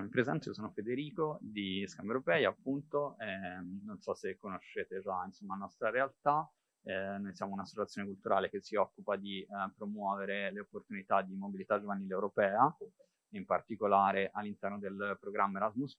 mi presento, io sono Federico di Scambio Europei, appunto, eh, non so se conoscete già insomma, la nostra realtà, eh, noi siamo un'associazione culturale che si occupa di eh, promuovere le opportunità di mobilità giovanile europea, in particolare all'interno del programma Erasmus+,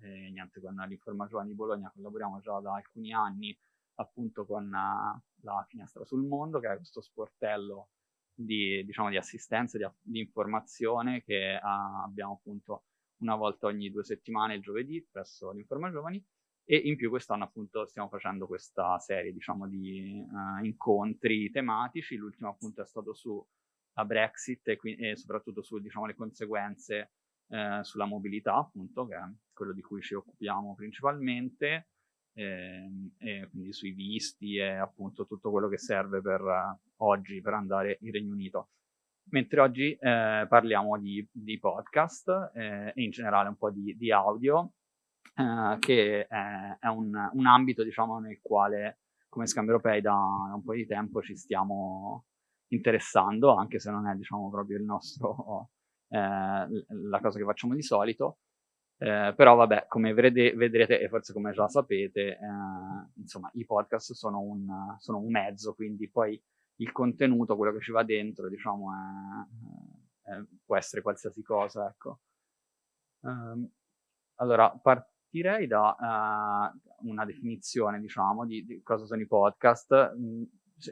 e niente, con l'Informa Giovani di Bologna collaboriamo già da alcuni anni appunto con uh, la Finestra sul Mondo, che è questo sportello di, diciamo, di assistenza, di, di informazione che uh, abbiamo appunto una volta ogni due settimane il giovedì presso l'Informa Giovani. E in più quest'anno appunto stiamo facendo questa serie diciamo di uh, incontri tematici, l'ultimo appunto è stato sulla Brexit e, e soprattutto sulle diciamo, conseguenze eh, sulla mobilità appunto che è quello di cui ci occupiamo principalmente eh, e quindi sui visti e appunto tutto quello che serve per uh, oggi per andare in Regno Unito mentre oggi eh, parliamo di, di podcast eh, e in generale un po' di, di audio, eh, che è, un, un, ambito diciamo, nel quale come Scambio Europei da, da, un po' di tempo ci stiamo interessando, anche se non è diciamo, proprio il nostro, eh, la cosa che facciamo di solito. Eh, però vabbè, come vedrete, vedrete, e forse come già sapete, eh, insomma, i podcast sono un, sono un mezzo, quindi poi il contenuto, quello che ci va dentro, diciamo, è, è, può essere qualsiasi cosa, ecco. Um, allora, partirei da uh, una definizione, diciamo, di, di, cosa sono i podcast. Mm,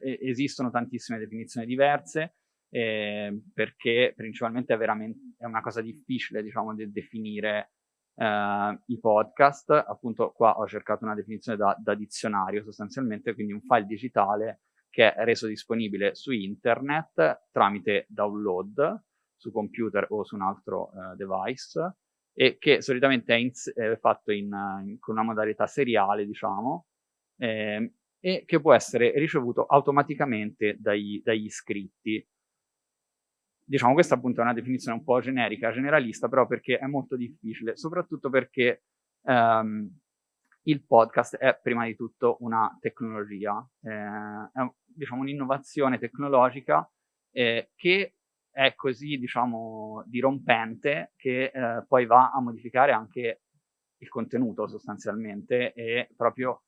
esistono tantissime definizioni diverse, eh, perché principalmente è, è una cosa difficile, diciamo, di definire Uh, i podcast, appunto qua ho cercato una definizione da, da, dizionario sostanzialmente, quindi un file digitale che è reso disponibile su internet tramite download su computer o su un altro uh, device e che solitamente è, in, è fatto in, in, con una modalità seriale, diciamo, eh, e che può essere ricevuto automaticamente dagli, dagli iscritti. Diciamo, questa appunto è una definizione un po' generica, generalista, però perché è molto difficile, soprattutto perché um, il podcast è prima di tutto una tecnologia, eh, è diciamo, un'innovazione tecnologica eh, che è così diciamo, dirompente che eh, poi va a modificare anche il contenuto sostanzialmente e proprio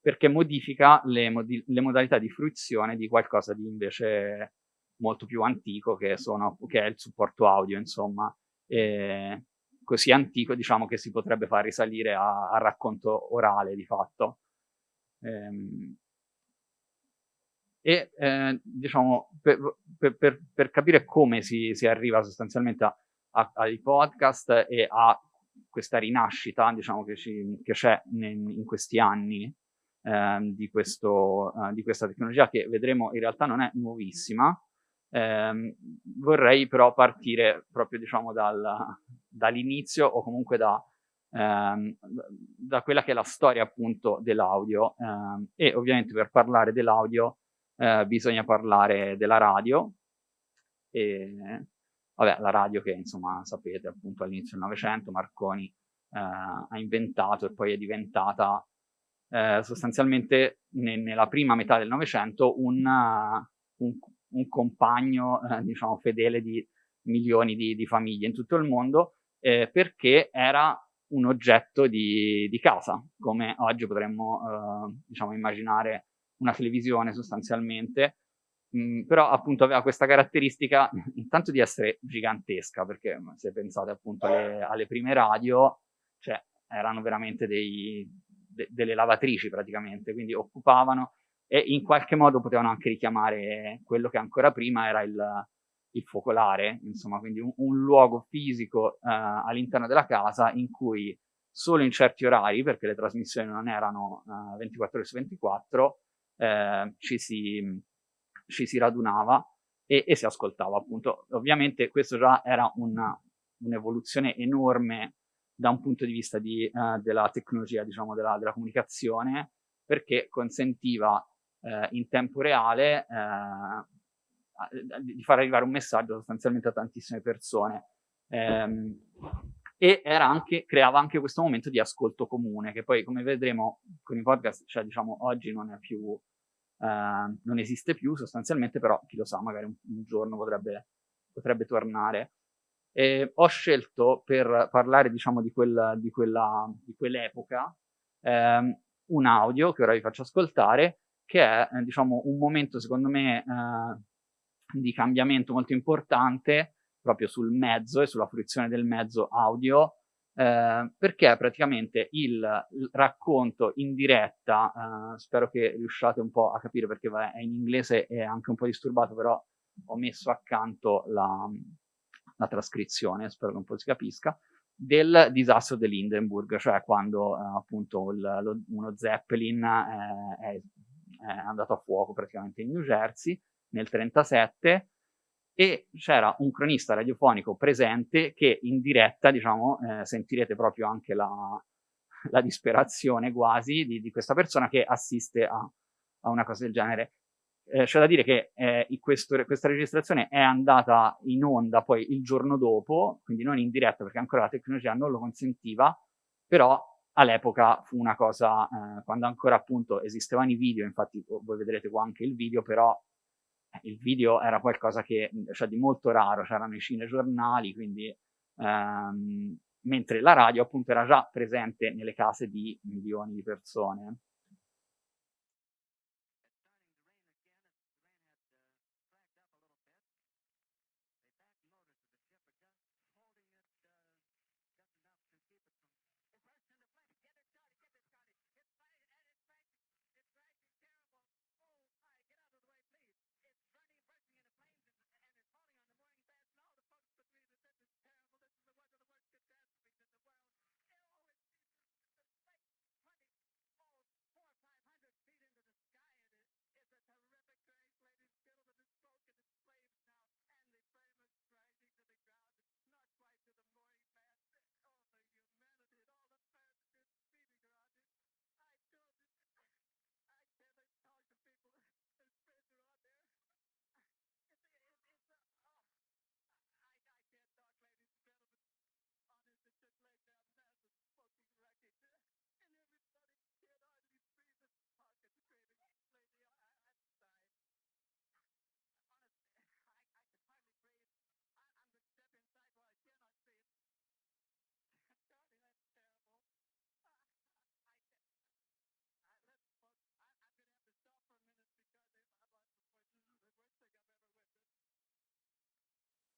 perché modifica le, modi le modalità di fruizione di qualcosa di invece molto più antico che, sono, che è il supporto audio, insomma. E, così antico, diciamo, che si potrebbe far risalire al racconto orale, di fatto. Ehm, e, eh, diciamo, per, per, per, capire come si, si arriva sostanzialmente a, a, ai podcast e a questa rinascita, diciamo, che, c'è in questi anni eh, di, questo, eh, di questa tecnologia, che vedremo in realtà non è nuovissima, eh, vorrei però partire proprio diciamo dal, dall'inizio o comunque da, ehm, da quella che è la storia appunto dell'audio ehm, e ovviamente per parlare dell'audio eh, bisogna parlare della radio e vabbè la radio che insomma sapete appunto all'inizio del Novecento Marconi eh, ha inventato e poi è diventata eh, sostanzialmente ne, nella prima metà del Novecento un, un un compagno, eh, diciamo, fedele di milioni di, di, famiglie in tutto il mondo, eh, perché era un oggetto di, di casa, come oggi potremmo, eh, diciamo, immaginare una televisione sostanzialmente, Mm, però appunto aveva questa caratteristica intanto di essere gigantesca, perché se pensate appunto alle, alle prime radio, cioè erano veramente dei, de, delle lavatrici praticamente, quindi occupavano e in qualche modo potevano anche richiamare quello che ancora prima era il, il focolare, insomma, quindi un, un luogo fisico eh, all'interno della casa in cui solo in certi orari, perché le trasmissioni non erano eh, 24 ore su 24, eh, ci, si, ci si radunava e, e, si ascoltava appunto. Ovviamente questo già era un'evoluzione enorme da un punto di vista di, uh, della tecnologia, diciamo, della, della, comunicazione, perché consentiva eh, in tempo reale eh, di far arrivare un messaggio sostanzialmente a tantissime persone. Ehm, e anche, creava anche questo momento di ascolto comune, che poi come vedremo con i podcast, cioè diciamo oggi non è più, eh, non esiste più sostanzialmente, però chi lo sa, magari un, un giorno potrebbe, potrebbe tornare. E ho scelto per parlare diciamo di, quel, di, quella, di quell'epoca ehm, un audio che ora vi faccio ascoltare che è eh, diciamo un momento secondo me eh, di cambiamento molto importante proprio sul mezzo e sulla fruizione del mezzo audio eh, perché praticamente il, racconto in diretta, eh, spero che riusciate un po' a capire perché è in inglese e anche un po' disturbato, però ho messo accanto la, la trascrizione, spero che un po' si capisca, del disastro dell'Hindenburg, cioè quando eh, appunto il, lo, uno Zeppelin eh, è, è andato a fuoco praticamente in New Jersey nel 1937 e c'era un cronista radiofonico presente che in diretta, diciamo, eh, sentirete proprio anche la, la disperazione quasi di, di, questa persona che assiste a, a una cosa del genere. Eh, c'è da dire che eh, questo, questa registrazione è andata in onda poi il giorno dopo, quindi non in diretta perché ancora la tecnologia non lo consentiva, però all'epoca fu una cosa, eh, quando ancora appunto esistevano i video, infatti voi vedrete qua anche il video, però il video era qualcosa che, cioè di molto raro, c'erano i cinegiornali, quindi ehm, mentre la radio appunto era già presente nelle case di milioni di persone.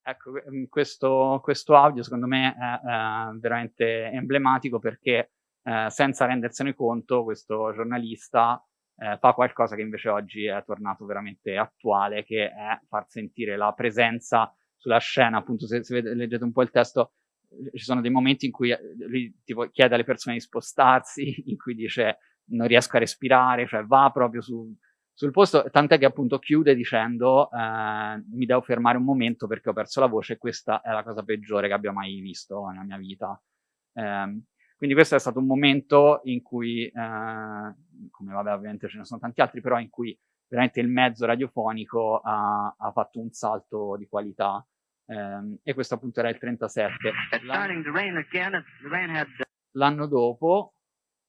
Ecco, mhmm, questo, questo, audio secondo me è, è veramente emblematico perché eh, senza rendersene conto questo giornalista eh, fa qualcosa che invece oggi è tornato veramente attuale, che è far sentire la presenza sulla scena, appunto se, se leggete un po' il testo, ci sono dei momenti in cui eh, lui tipo, chiede alle persone di spostarsi, in cui dice non riesco a respirare, cioè va proprio su, sul posto, tant'è che appunto chiude dicendo eh, mi devo fermare un momento perché ho perso la voce e questa è la cosa peggiore che abbia mai visto nella mia vita. Eh, quindi questo è stato un momento in cui, eh, come vabbè ovviamente ce ne sono tanti altri, però in cui veramente il mezzo radiofonico ha, ha fatto un salto di qualità ehm, e questo appunto era il 37. L'anno dopo,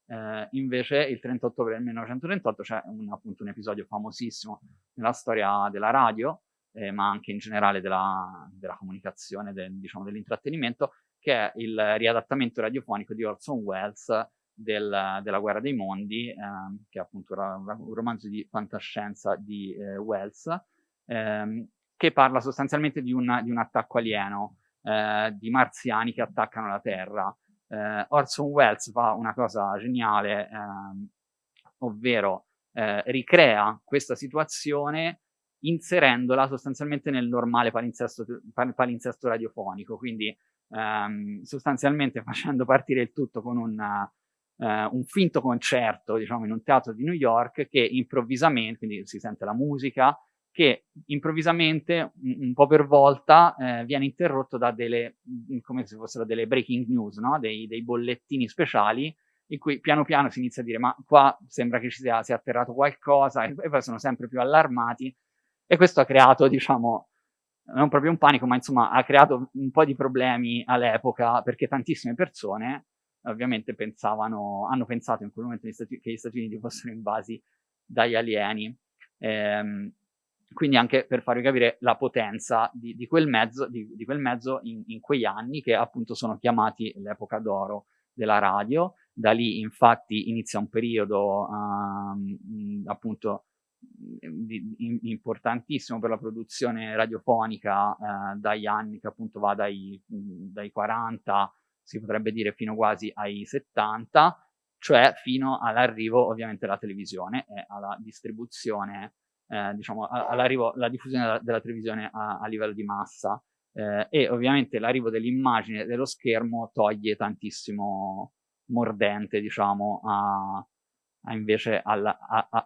eh, invece il 30 ottobre del 1938 c'è un, appunto un episodio famosissimo nella storia della radio, eh, ma anche in generale della, della comunicazione, del, diciamo, dell'intrattenimento, che è il riadattamento radiofonico di Orson Welles del, della Guerra dei Mondi, eh, che è appunto un romanzo di fantascienza di eh, Wells, ehm, che parla sostanzialmente di un, di un attacco alieno, eh, di marziani che attaccano la Terra eh, Orson Welles fa una cosa geniale, ehm, ovvero eh, ricrea questa situazione inserendola sostanzialmente nel normale palinsesto, palinsesto radiofonico, quindi ehm, sostanzialmente facendo partire il tutto con una, eh, un finto concerto, diciamo, in un teatro di New York che improvvisamente, quindi si sente la musica, che improvvisamente, un, po' per volta, eh, viene interrotto da delle, come se fossero delle breaking news, no? dei, dei, bollettini speciali, in cui piano piano si inizia a dire ma qua sembra che ci sia, sia atterrato qualcosa, e, e poi sono sempre più allarmati, e questo ha creato, diciamo, non proprio un panico, ma insomma ha creato un po' di problemi all'epoca, perché tantissime persone ovviamente pensavano, hanno pensato in quel momento che gli Stati Uniti fossero invasi dagli alieni. Ehm, quindi anche per farvi capire la potenza di, di quel mezzo, di, di quel mezzo in, in, quegli anni che appunto sono chiamati l'epoca d'oro della radio. Da lì infatti inizia un periodo um, appunto di, importantissimo per la produzione radiofonica eh, dagli anni che appunto va dai, dai 40, si potrebbe dire fino quasi ai 70, cioè fino all'arrivo ovviamente della televisione e alla distribuzione eh, diciamo, all'arrivo, la diffusione della, televisione a, a, livello di massa. Eh, e ovviamente l'arrivo dell'immagine dello schermo toglie tantissimo mordente, diciamo, a, a invece alla,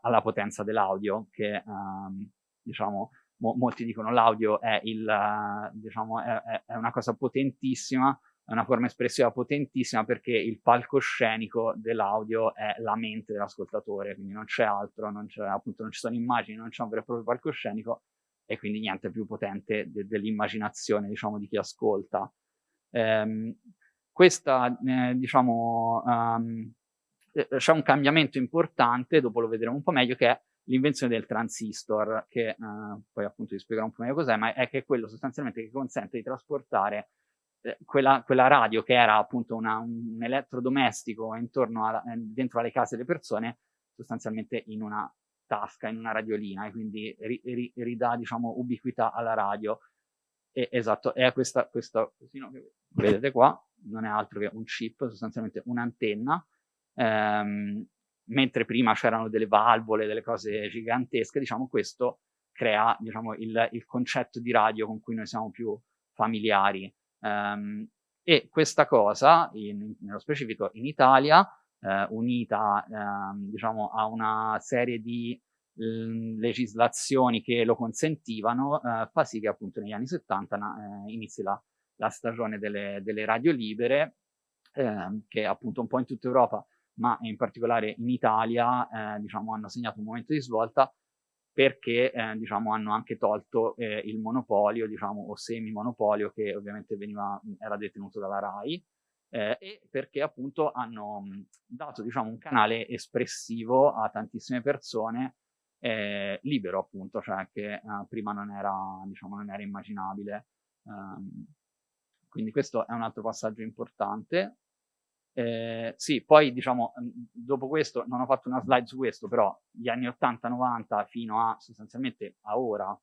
alla, potenza dell'audio che, um, diciamo, mo, molti dicono l'audio è, diciamo, è, è una cosa potentissima, è una forma espressiva potentissima perché il palcoscenico dell'audio è la mente dell'ascoltatore, quindi non c'è altro, non, appunto, non ci sono immagini, non c'è un vero e proprio palcoscenico e quindi niente più potente de- dell'immaginazione, diciamo, di chi ascolta. Ehm, questa, eh, diciamo, um, c'è un cambiamento importante, dopo lo vedremo un po' meglio, che è l'invenzione del transistor, che eh, poi appunto vi spiegherò un po' meglio cos'è, ma è che è quello sostanzialmente che consente di trasportare quella, quella, radio che era appunto una, un elettrodomestico intorno a, eh, dentro alle case delle persone, sostanzialmente in una tasca, in una radiolina, e quindi ri, ri, ridà, diciamo, ubiquità alla radio. E, esatto, è questa, questo cosino che vedete qua, non è altro che un chip, sostanzialmente un'antenna, ehm, mentre prima c'erano delle valvole, delle cose gigantesche, diciamo, questo crea, diciamo, il, il concetto di radio con cui noi siamo più familiari. Um, e questa cosa, in, nello specifico in Italia, eh, unita eh, diciamo, a una serie di mh, legislazioni che lo consentivano, eh, fa sì che appunto negli anni 70 eh, inizi la, la stagione delle, delle, radio libere, ehm, che appunto un po' in tutta Europa, ma in particolare in Italia, eh, diciamo, hanno segnato un momento di svolta perché eh, diciamo, hanno anche tolto eh, il monopolio, diciamo, o semi-monopolio che ovviamente veniva, era detenuto dalla RAI, eh, e perché appunto hanno dato diciamo, un canale espressivo a tantissime persone eh, libero appunto, cioè che eh, prima non era, diciamo, non era immaginabile. Um, quindi questo è un altro passaggio importante. Eh, sì, poi diciamo, dopo questo, non ho fatto una slide su questo, però gli anni 80-90 fino a sostanzialmente a ora,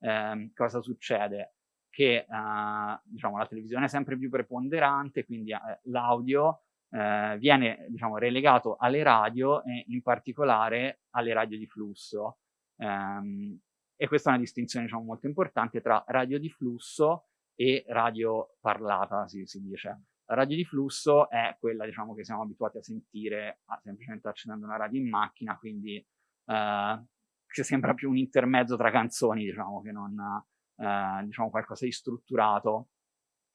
ehm, cosa succede? Che eh, diciamo, la televisione è sempre più preponderante, quindi eh, l'audio eh, viene diciamo, relegato alle radio e in particolare alle radio di flusso. Ehm, e questa è una distinzione diciamo, molto importante tra radio di flusso e radio parlata, si, si dice. Radio di flusso è quella diciamo, che siamo abituati a sentire ah, semplicemente accendendo una radio in macchina, quindi eh, che sembra più un intermezzo tra canzoni, diciamo, che non eh, diciamo, qualcosa di strutturato.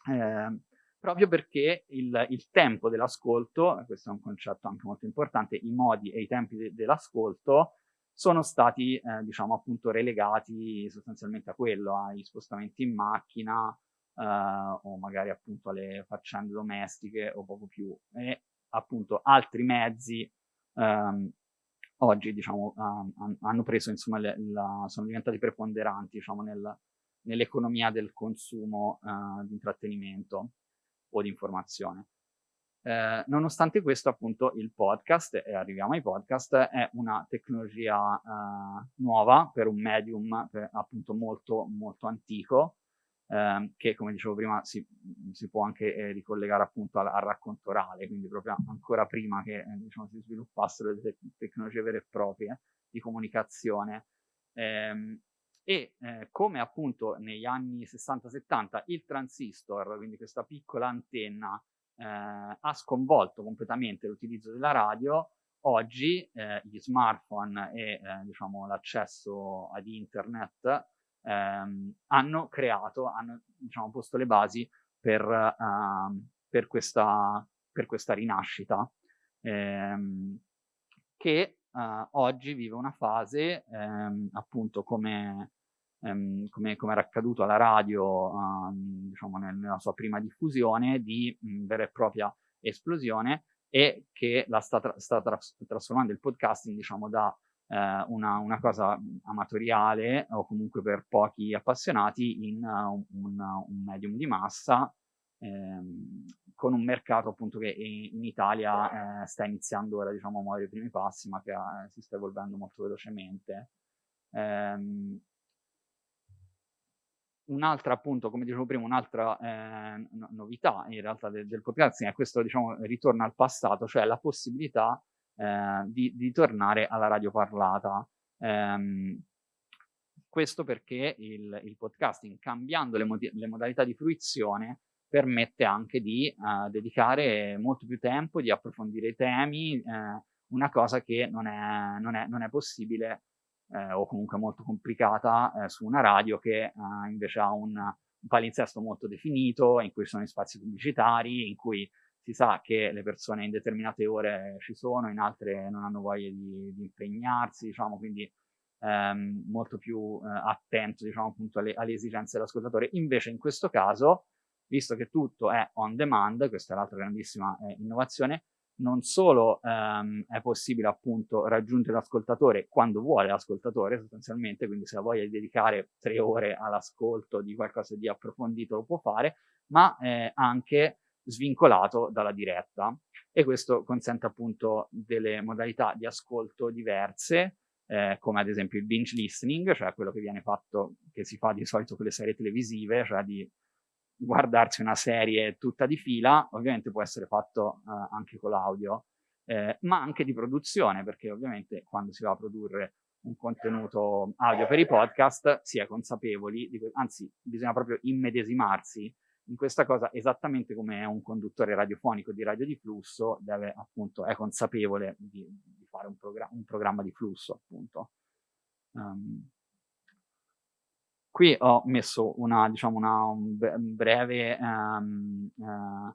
Eh, proprio perché il, il tempo dell'ascolto, questo è un concetto anche molto importante, i modi e i tempi de- dell'ascolto sono stati, eh, diciamo, appunto relegati sostanzialmente a quello, ai spostamenti in macchina, uh, o magari appunto alle faccende domestiche o poco più. E appunto altri mezzi um, oggi diciamo um, hanno preso insomma le, la, sono diventati preponderanti diciamo nel, nell'economia del consumo uh, di intrattenimento o di informazione. Eh, nonostante questo, appunto, il podcast, e arriviamo ai podcast, è una tecnologia eh, nuova per un medium per, appunto molto, molto antico, ehm, che come dicevo prima si, si può anche eh, ricollegare appunto al, al, racconto orale, quindi proprio ancora prima che eh, diciamo, si sviluppassero le te- tecnologie vere e proprie di comunicazione. Ehm, e eh, come appunto negli anni 60-70 il transistor, quindi questa piccola antenna, eh, ha sconvolto completamente l'utilizzo della radio, oggi eh, gli smartphone e eh, diciamo, l'accesso ad internet ehm, hanno creato, hanno diciamo, posto le basi per, uh, per, questa, per questa, rinascita ehm, che uh, oggi vive una fase ehm, appunto come, ehm, come, come, era accaduto alla radio um, diciamo nel, nella sua prima diffusione di mh, vera e propria esplosione e che la sta, tra- sta tra- trasformando il podcasting diciamo da eh, una, una, cosa amatoriale o comunque per pochi appassionati in uh, un, un, medium di massa ehm, con un mercato appunto che in Italia eh, sta iniziando ora diciamo a muovere i primi passi ma che eh, si sta evolvendo molto velocemente. Um, un'altra appunto, come dicevo prima, un'altra eh, novità in realtà del, del podcasting è questo diciamo ritorno al passato, cioè la possibilità eh, di, di, tornare alla radio parlata. Um, questo perché il, il, podcasting, cambiando le, le, modalità di fruizione, permette anche di uh, dedicare molto più tempo, di approfondire i temi, eh, una cosa che non è, non è, non è possibile eh, o comunque molto complicata eh, su una radio che eh, invece ha un, un, palinsesto molto definito, in cui sono gli spazi pubblicitari, in cui si sa che le persone in determinate ore ci sono, in altre non hanno voglia di, di impegnarsi, diciamo, quindi ehm, molto più eh, attento, diciamo, appunto alle, alle esigenze dell'ascoltatore. Invece in questo caso, visto che tutto è on demand, questa è l'altra grandissima eh, innovazione, non solo ehm, è possibile appunto raggiungere l'ascoltatore quando vuole l'ascoltatore sostanzialmente, quindi se ha voglia di dedicare tre ore all'ascolto di qualcosa di approfondito lo può fare, ma eh, anche svincolato dalla diretta. E questo consente appunto delle modalità di ascolto diverse eh, come ad esempio il binge listening, cioè quello che viene fatto, che si fa di solito con le serie televisive, cioè di guardarsi una serie tutta di fila, ovviamente può essere fatto eh, anche con l'audio, eh, ma anche di produzione, perché ovviamente quando si va a produrre un contenuto audio per i podcast si è consapevoli, di, anzi bisogna proprio immedesimarsi in questa cosa esattamente come un conduttore radiofonico di radio di flusso deve appunto, è consapevole di, di fare un, progr un, programma di flusso appunto. Um, Qui ho messo una, diciamo una un breve um, uh,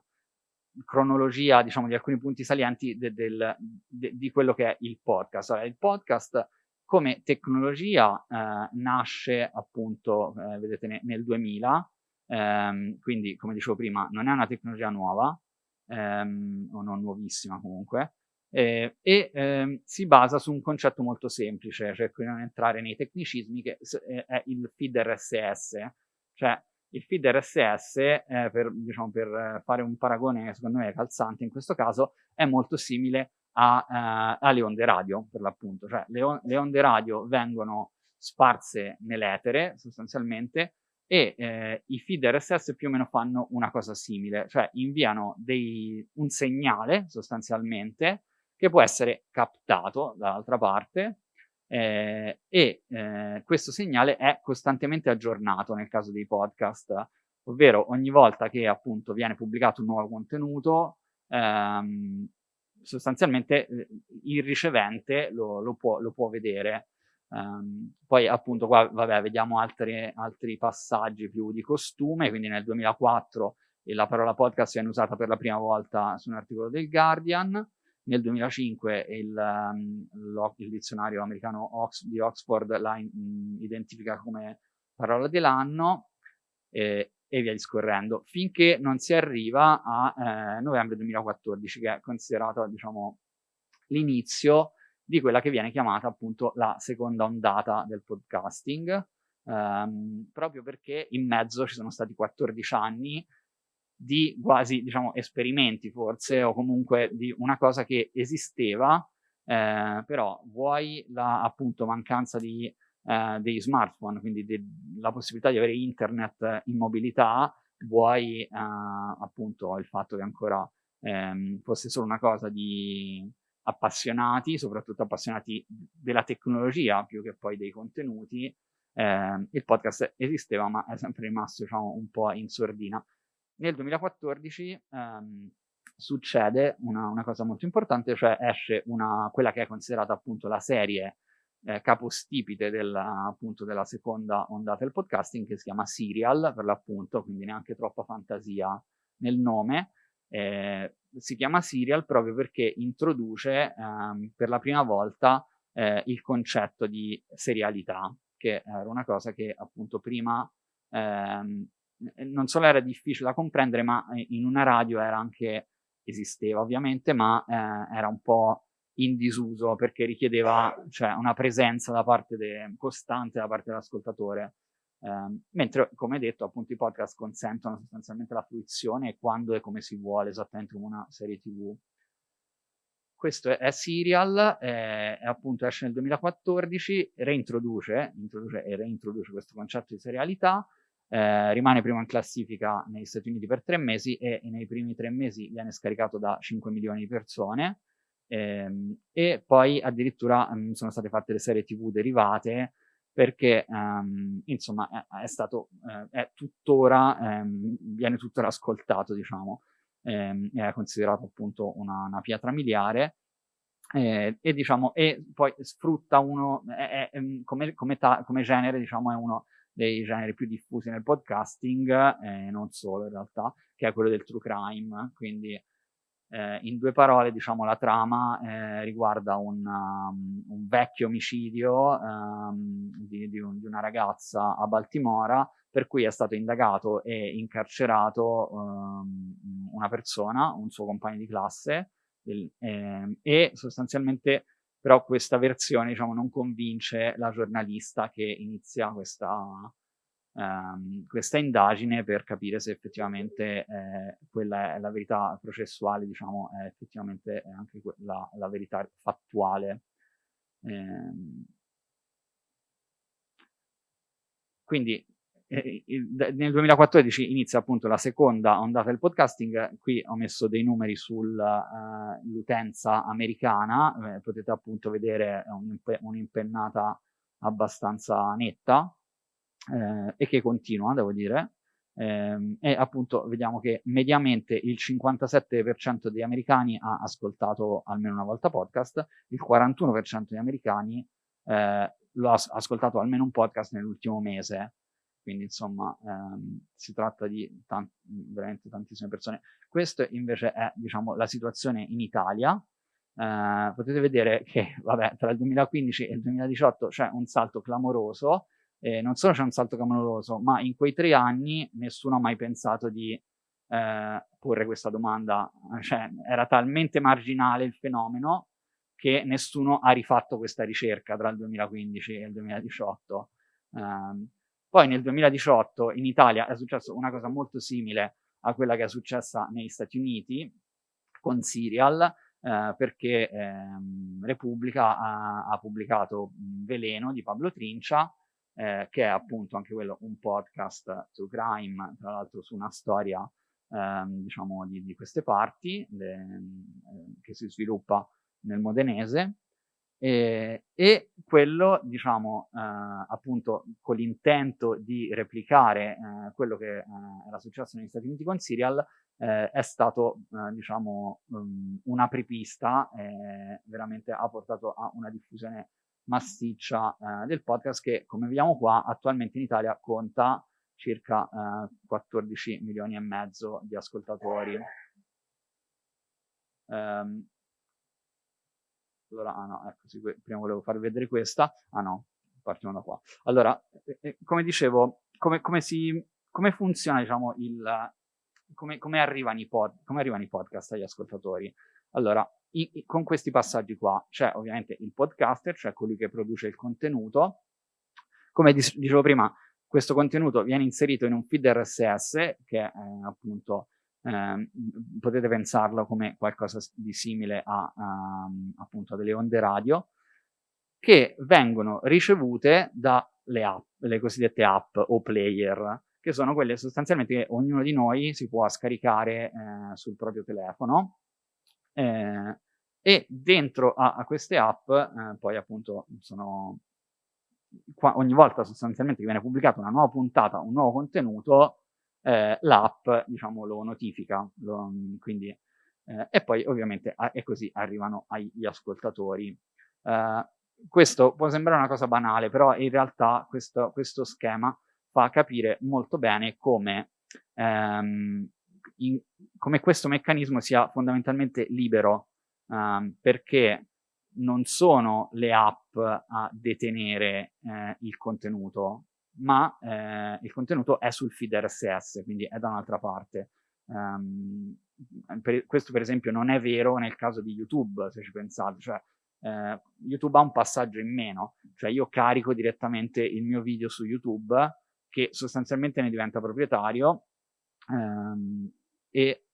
cronologia diciamo, di alcuni punti salienti de, del, de, di quello che è il podcast. Allora, il podcast come tecnologia eh, nasce appunto, eh, vedete, ne, nel 2000, ehm, quindi come dicevo prima non è una tecnologia nuova, ehm, o non nuovissima comunque, eh, e ehm, si basa su un concetto molto semplice, cioè qui non entrare nei tecnicismi, che eh, è il feed RSS, cioè il feed RSS, eh, per, diciamo, per fare un paragone secondo me calzante in questo caso, è molto simile a, uh, alle onde radio, per l'appunto, cioè le, on le, onde radio vengono sparse nell'etere sostanzialmente e eh, i feed RSS più o meno fanno una cosa simile, cioè inviano dei, un segnale sostanzialmente che può essere captato dall'altra parte eh, e eh, questo segnale è costantemente aggiornato nel caso dei podcast, ovvero ogni volta che appunto viene pubblicato un nuovo contenuto, ehm, sostanzialmente eh, il ricevente lo, lo, può, lo può, vedere. Um, poi appunto qua vabbè, vediamo altre, altri passaggi più di costume, quindi nel 2004 la parola podcast viene usata per la prima volta su un articolo del Guardian, nel 2005 il, um, il dizionario americano Ox, di Oxford la in, identifica come parola dell'anno eh, e via discorrendo, finché non si arriva a eh, novembre 2014, che è considerato diciamo, l'inizio di quella che viene chiamata appunto la seconda ondata del podcasting, ehm, proprio perché in mezzo ci sono stati 14 anni di quasi, diciamo, esperimenti forse, o comunque di una cosa che esisteva, eh, però vuoi la appunto mancanza di, eh, dei smartphone, quindi de la possibilità di avere internet in mobilità, vuoi eh, appunto il fatto che ancora ehm, fosse solo una cosa di appassionati, soprattutto appassionati della tecnologia più che poi dei contenuti, eh, il podcast esisteva ma è sempre rimasto diciamo, un po' in sordina. Nel 2014 ehm, succede una, una, cosa molto importante, cioè esce una, quella che è considerata appunto la serie eh, capostipite della, appunto, della seconda ondata del podcasting che si chiama Serial per l'appunto, quindi neanche troppa fantasia nel nome. Eh, si chiama Serial proprio perché introduce ehm, per la prima volta eh, il concetto di serialità, che era una cosa che appunto prima ehm, non solo era difficile da comprendere, ma in una radio era anche, esisteva ovviamente, ma eh, era un po' in disuso perché richiedeva cioè, una presenza da parte de, costante da parte dell'ascoltatore. Eh, mentre, come detto, appunto i podcast consentono sostanzialmente la fruizione quando e come si vuole, esattamente come una serie TV. Questo è, Serial, è, è, appunto esce nel 2014, reintroduce, introduce e reintroduce questo concetto di serialità, eh, rimane prima in classifica negli Stati Uniti per tre mesi e nei primi tre mesi viene scaricato da 5 milioni di persone ehm, e poi addirittura mh, sono state fatte le serie tv derivate perché um, insomma è, è stato, eh, è tuttora, ehm, viene tuttora ascoltato diciamo, ehm, è considerato appunto una, una pietra miliare eh, e diciamo e poi sfrutta uno è, è, come, come, ta, come, genere diciamo è uno dei generi più diffusi nel podcasting eh, non solo in realtà che è quello del true crime quindi eh, in due parole, diciamo, la trama eh, riguarda un, um, un, vecchio omicidio um, di, di, un, di, una ragazza a Baltimora per cui è stato indagato e incarcerato um, una persona, un suo compagno di classe, del, eh, e sostanzialmente però questa versione diciamo, non convince la giornalista che inizia questa, ehm, questa indagine per capire se effettivamente eh, quella è la verità processuale, diciamo, è effettivamente anche la, la verità fattuale. Eh, quindi eh, nel 2014 inizia appunto la seconda ondata del podcasting, qui ho messo dei numeri sull'utenza uh, americana, eh, potete appunto vedere un'impennata abbastanza netta, eh, e che continua, devo dire, eh, e appunto vediamo che mediamente il 57% degli americani ha ascoltato almeno una volta podcast, il 41% degli americani eh, lo ha ascoltato almeno un podcast nell'ultimo mese, quindi insomma ehm, si tratta di tant veramente tantissime persone. Questa invece è diciamo, la situazione in Italia, eh, potete vedere che vabbè, tra il 2015 e il 2018 c'è un salto clamoroso, eh, non solo c'è un salto clamoroso, ma in quei tre anni nessuno ha mai pensato di eh, porre questa domanda, cioè era talmente marginale il fenomeno che nessuno ha rifatto questa ricerca tra il 2015 e il 2018. Um, ehm, poi nel 2018 in Italia è successo una cosa molto simile a quella che è successa negli Stati Uniti con Serial, eh, perché ehm, Repubblica ha, ha, pubblicato Veleno di Pablo Trincia, eh, che è appunto anche quello un podcast true crime, tra l'altro su una storia ehm, diciamo di, di, queste parti le, eh, che si sviluppa nel modenese. E, e quello diciamo eh, appunto con l'intento di replicare eh, quello che eh, era successo negli Stati Uniti con Serial eh, è stato diciamo um, un'apripista veramente ha portato a una diffusione massiccia eh, del podcast che, come vediamo qua, attualmente in Italia conta circa eh, 14 milioni e mezzo di ascoltatori. Um, allora, ah no, ecco, sì, prima volevo farvi vedere questa. Ah no, partiamo da qua. Allora, eh, eh come dicevo, come, come, si, come funziona, diciamo, il... Come, come, arrivano pod, come arrivano i podcast agli ascoltatori? Allora, i, i, con questi passaggi qua c'è ovviamente il podcaster, cioè colui che produce il contenuto. Come dicevo prima, questo contenuto viene inserito in un feed RSS che è appunto eh, potete pensarlo come qualcosa di simile a, a, appunto a delle onde radio che vengono ricevute dalle app, le cosiddette app o player, che sono quelle sostanzialmente che ognuno di noi si può scaricare eh, sul proprio telefono eh, e dentro a, a queste app eh, poi appunto sono qua, ogni volta sostanzialmente che viene pubblicata una nuova puntata, un nuovo contenuto, eh, l'app diciamo lo notifica, lo, quindi eh, e poi ovviamente a, e così arrivano agli ascoltatori. Eh, questo può sembrare una cosa banale, però in realtà questo, questo schema fa capire molto bene come ehm, in, come questo meccanismo sia fondamentalmente libero, um, perché non sono le app a detenere eh, il contenuto, ma eh, il contenuto è sul feed RSS, quindi è da un'altra parte. Um, per, questo per esempio non è vero nel caso di YouTube, se ci pensate, cioè eh, YouTube ha un passaggio in meno, cioè io carico direttamente il mio video su YouTube che sostanzialmente ne diventa proprietario ehm, e eh,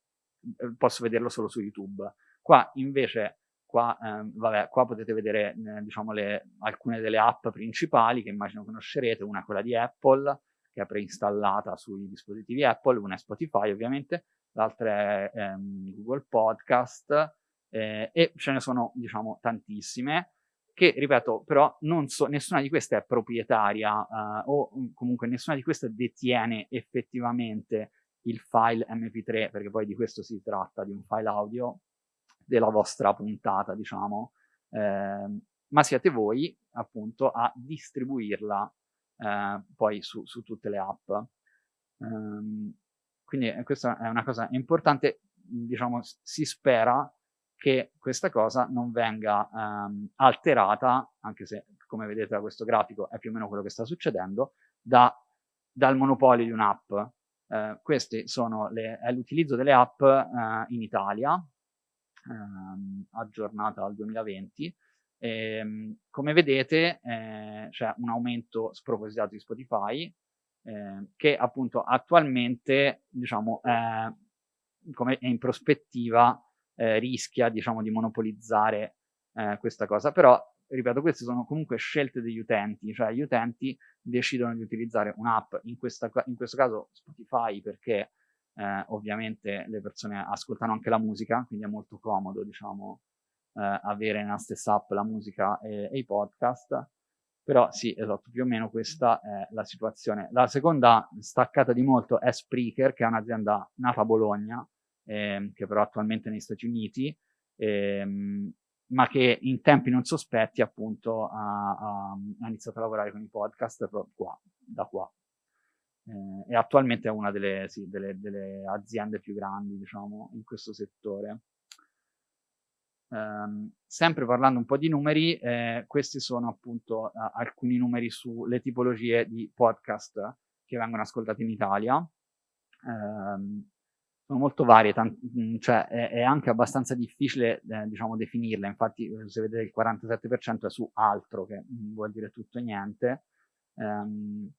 posso vederlo solo su YouTube. Qua invece, qua, ehm, vabbè, qua potete vedere eh, diciamo le, alcune delle app principali che immagino conoscerete, una è quella di Apple che è preinstallata sui dispositivi Apple, una è Spotify ovviamente, l'altra è ehm, Google Podcast eh, e ce ne sono diciamo tantissime che, ripeto, però so, nessuna di queste è proprietaria uh, o comunque nessuna di queste detiene effettivamente il file MP3, perché poi di questo si tratta, di un file audio della vostra puntata, diciamo, eh, ma siete voi appunto a distribuirla eh, poi su, su, tutte le app. Um, quindi eh, questa è una cosa importante, diciamo, si spera che questa cosa non venga um, alterata, anche se come vedete da questo grafico è più o meno quello che sta succedendo, da, dal monopolio di un'app. Uh, questi sono l'utilizzo delle app uh, in Italia, um, aggiornata al 2020. E, um, come vedete eh, c'è un aumento spropositato di Spotify, eh, che appunto attualmente diciamo, è, come è in prospettiva eh, rischia diciamo di monopolizzare eh, questa cosa, però ripeto queste sono comunque scelte degli utenti, cioè gli utenti decidono di utilizzare un'app, in, in questo caso Spotify perché eh, ovviamente le persone ascoltano anche la musica, quindi è molto comodo diciamo eh, avere nella stessa app la musica e, e i podcast, però sì, esatto, più o meno questa è la situazione. La seconda staccata di molto è Spreaker, che è un'azienda nata a Bologna, ehm, che però attualmente è negli Stati Uniti, ehm, ma che in tempi non sospetti appunto ha, ha, ha, iniziato a lavorare con i podcast qua, da qua. Eh, e attualmente è una delle, sì, delle, delle, aziende più grandi, diciamo, in questo settore. Um, sempre parlando un po' di numeri, eh, questi sono appunto uh, alcuni numeri sulle tipologie di podcast che vengono ascoltati in Italia. Um, sono molto varie, mm, cioè è, è, anche abbastanza difficile eh, diciamo definirle, infatti eh, se vedete il 47% è su altro, che vuol dire tutto e niente, ehm,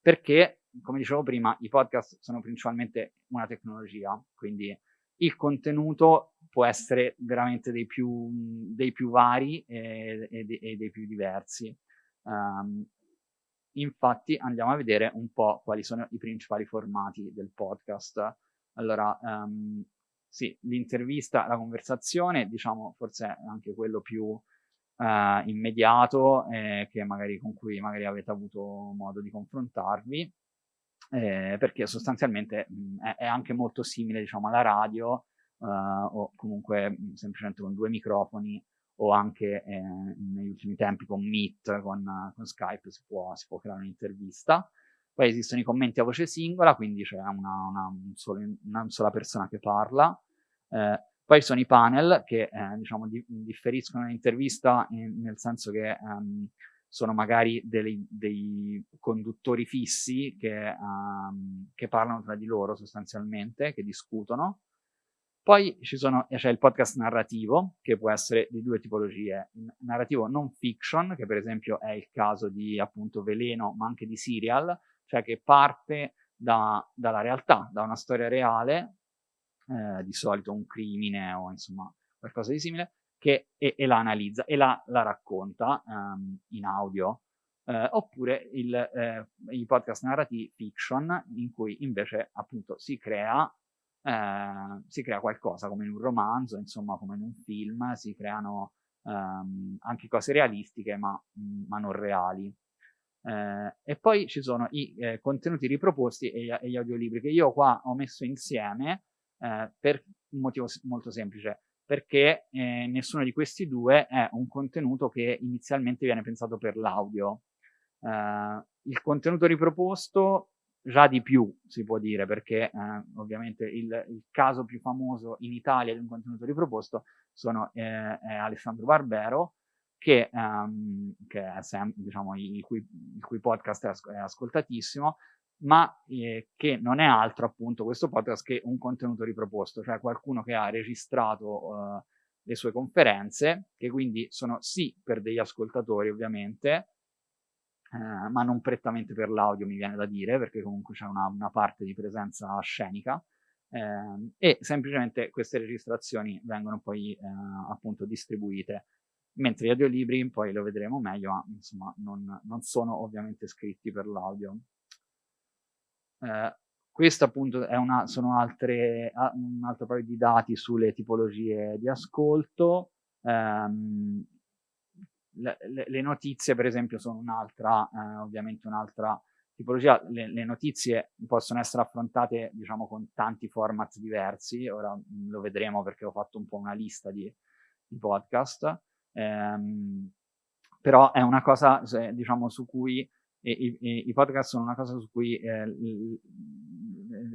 perché come dicevo prima i podcast sono principalmente una tecnologia, quindi il contenuto può essere veramente dei più, dei più vari e, e, e, dei più diversi. Um, infatti andiamo a vedere un po' quali sono i principali formati del podcast. Allora, um, sì, l'intervista, la conversazione, diciamo, forse è anche quello più uh, immediato, eh, magari, con cui magari avete avuto modo di confrontarvi, eh, perché sostanzialmente mh, è, è, anche molto simile, diciamo, alla radio, uh, o comunque mh, semplicemente con due microfoni, o anche eh, negli ultimi tempi con Meet, con, con Skype si può, si può creare un'intervista. Poi esistono i commenti a voce singola, quindi c'è una, una, un una sola persona che parla. Eh, poi ci sono i panel che eh, diciamo, di, differiscono l'intervista nel senso che um, sono magari dei, dei conduttori fissi che, um, che, parlano tra di loro sostanzialmente, che discutono. Poi sono, c'è il podcast narrativo, che può essere di due tipologie. narrativo non fiction, che per esempio è il caso di appunto Veleno, ma anche di Serial, cioè che parte da, dalla realtà, da una storia reale, eh, di solito un crimine o insomma qualcosa di simile, che, e, e la analizza e la, la racconta um, in audio. Eh, oppure il, eh, i podcast narrativi fiction in cui invece appunto si crea, eh, si crea qualcosa come in un romanzo, insomma come in un film, si creano ehm, anche cose realistiche ma, ma non reali. Eh, e poi ci sono i eh, contenuti riproposti e, e, gli audiolibri che io qua ho messo insieme eh, per un motivo molto semplice, perché eh, nessuno di questi due è un contenuto che inizialmente viene pensato per l'audio. Eh, il contenuto riproposto già di più si può dire, perché eh, ovviamente il, il, caso più famoso in Italia di un contenuto riproposto sono, è Alessandro Barbero, che, um, che è sem- diciamo, il, cui, il, cui, podcast è, as- è, ascoltatissimo, ma eh, che non è altro appunto questo podcast che un contenuto riproposto, cioè qualcuno che ha registrato eh, le sue conferenze, che quindi sono sì per degli ascoltatori ovviamente, eh, ma non prettamente per l'audio mi viene da dire, perché comunque c'è una, una parte di presenza scenica, eh, e semplicemente queste registrazioni vengono poi eh, appunto distribuite mentre gli audiolibri, poi lo vedremo meglio, ma insomma non, non sono ovviamente scritti per l'audio. Eh, questo appunto è una, sono altre, un altro paio di dati sulle tipologie di ascolto. Um, le, le, notizie, per esempio, sono un'altra, eh, ovviamente un'altra tipologia. Le, le, notizie possono essere affrontate, diciamo, con tanti format diversi. Ora lo vedremo perché ho fatto un po' una lista di, di podcast. Um, però è una cosa, diciamo, su cui i, i, i, podcast sono una cosa su cui eh,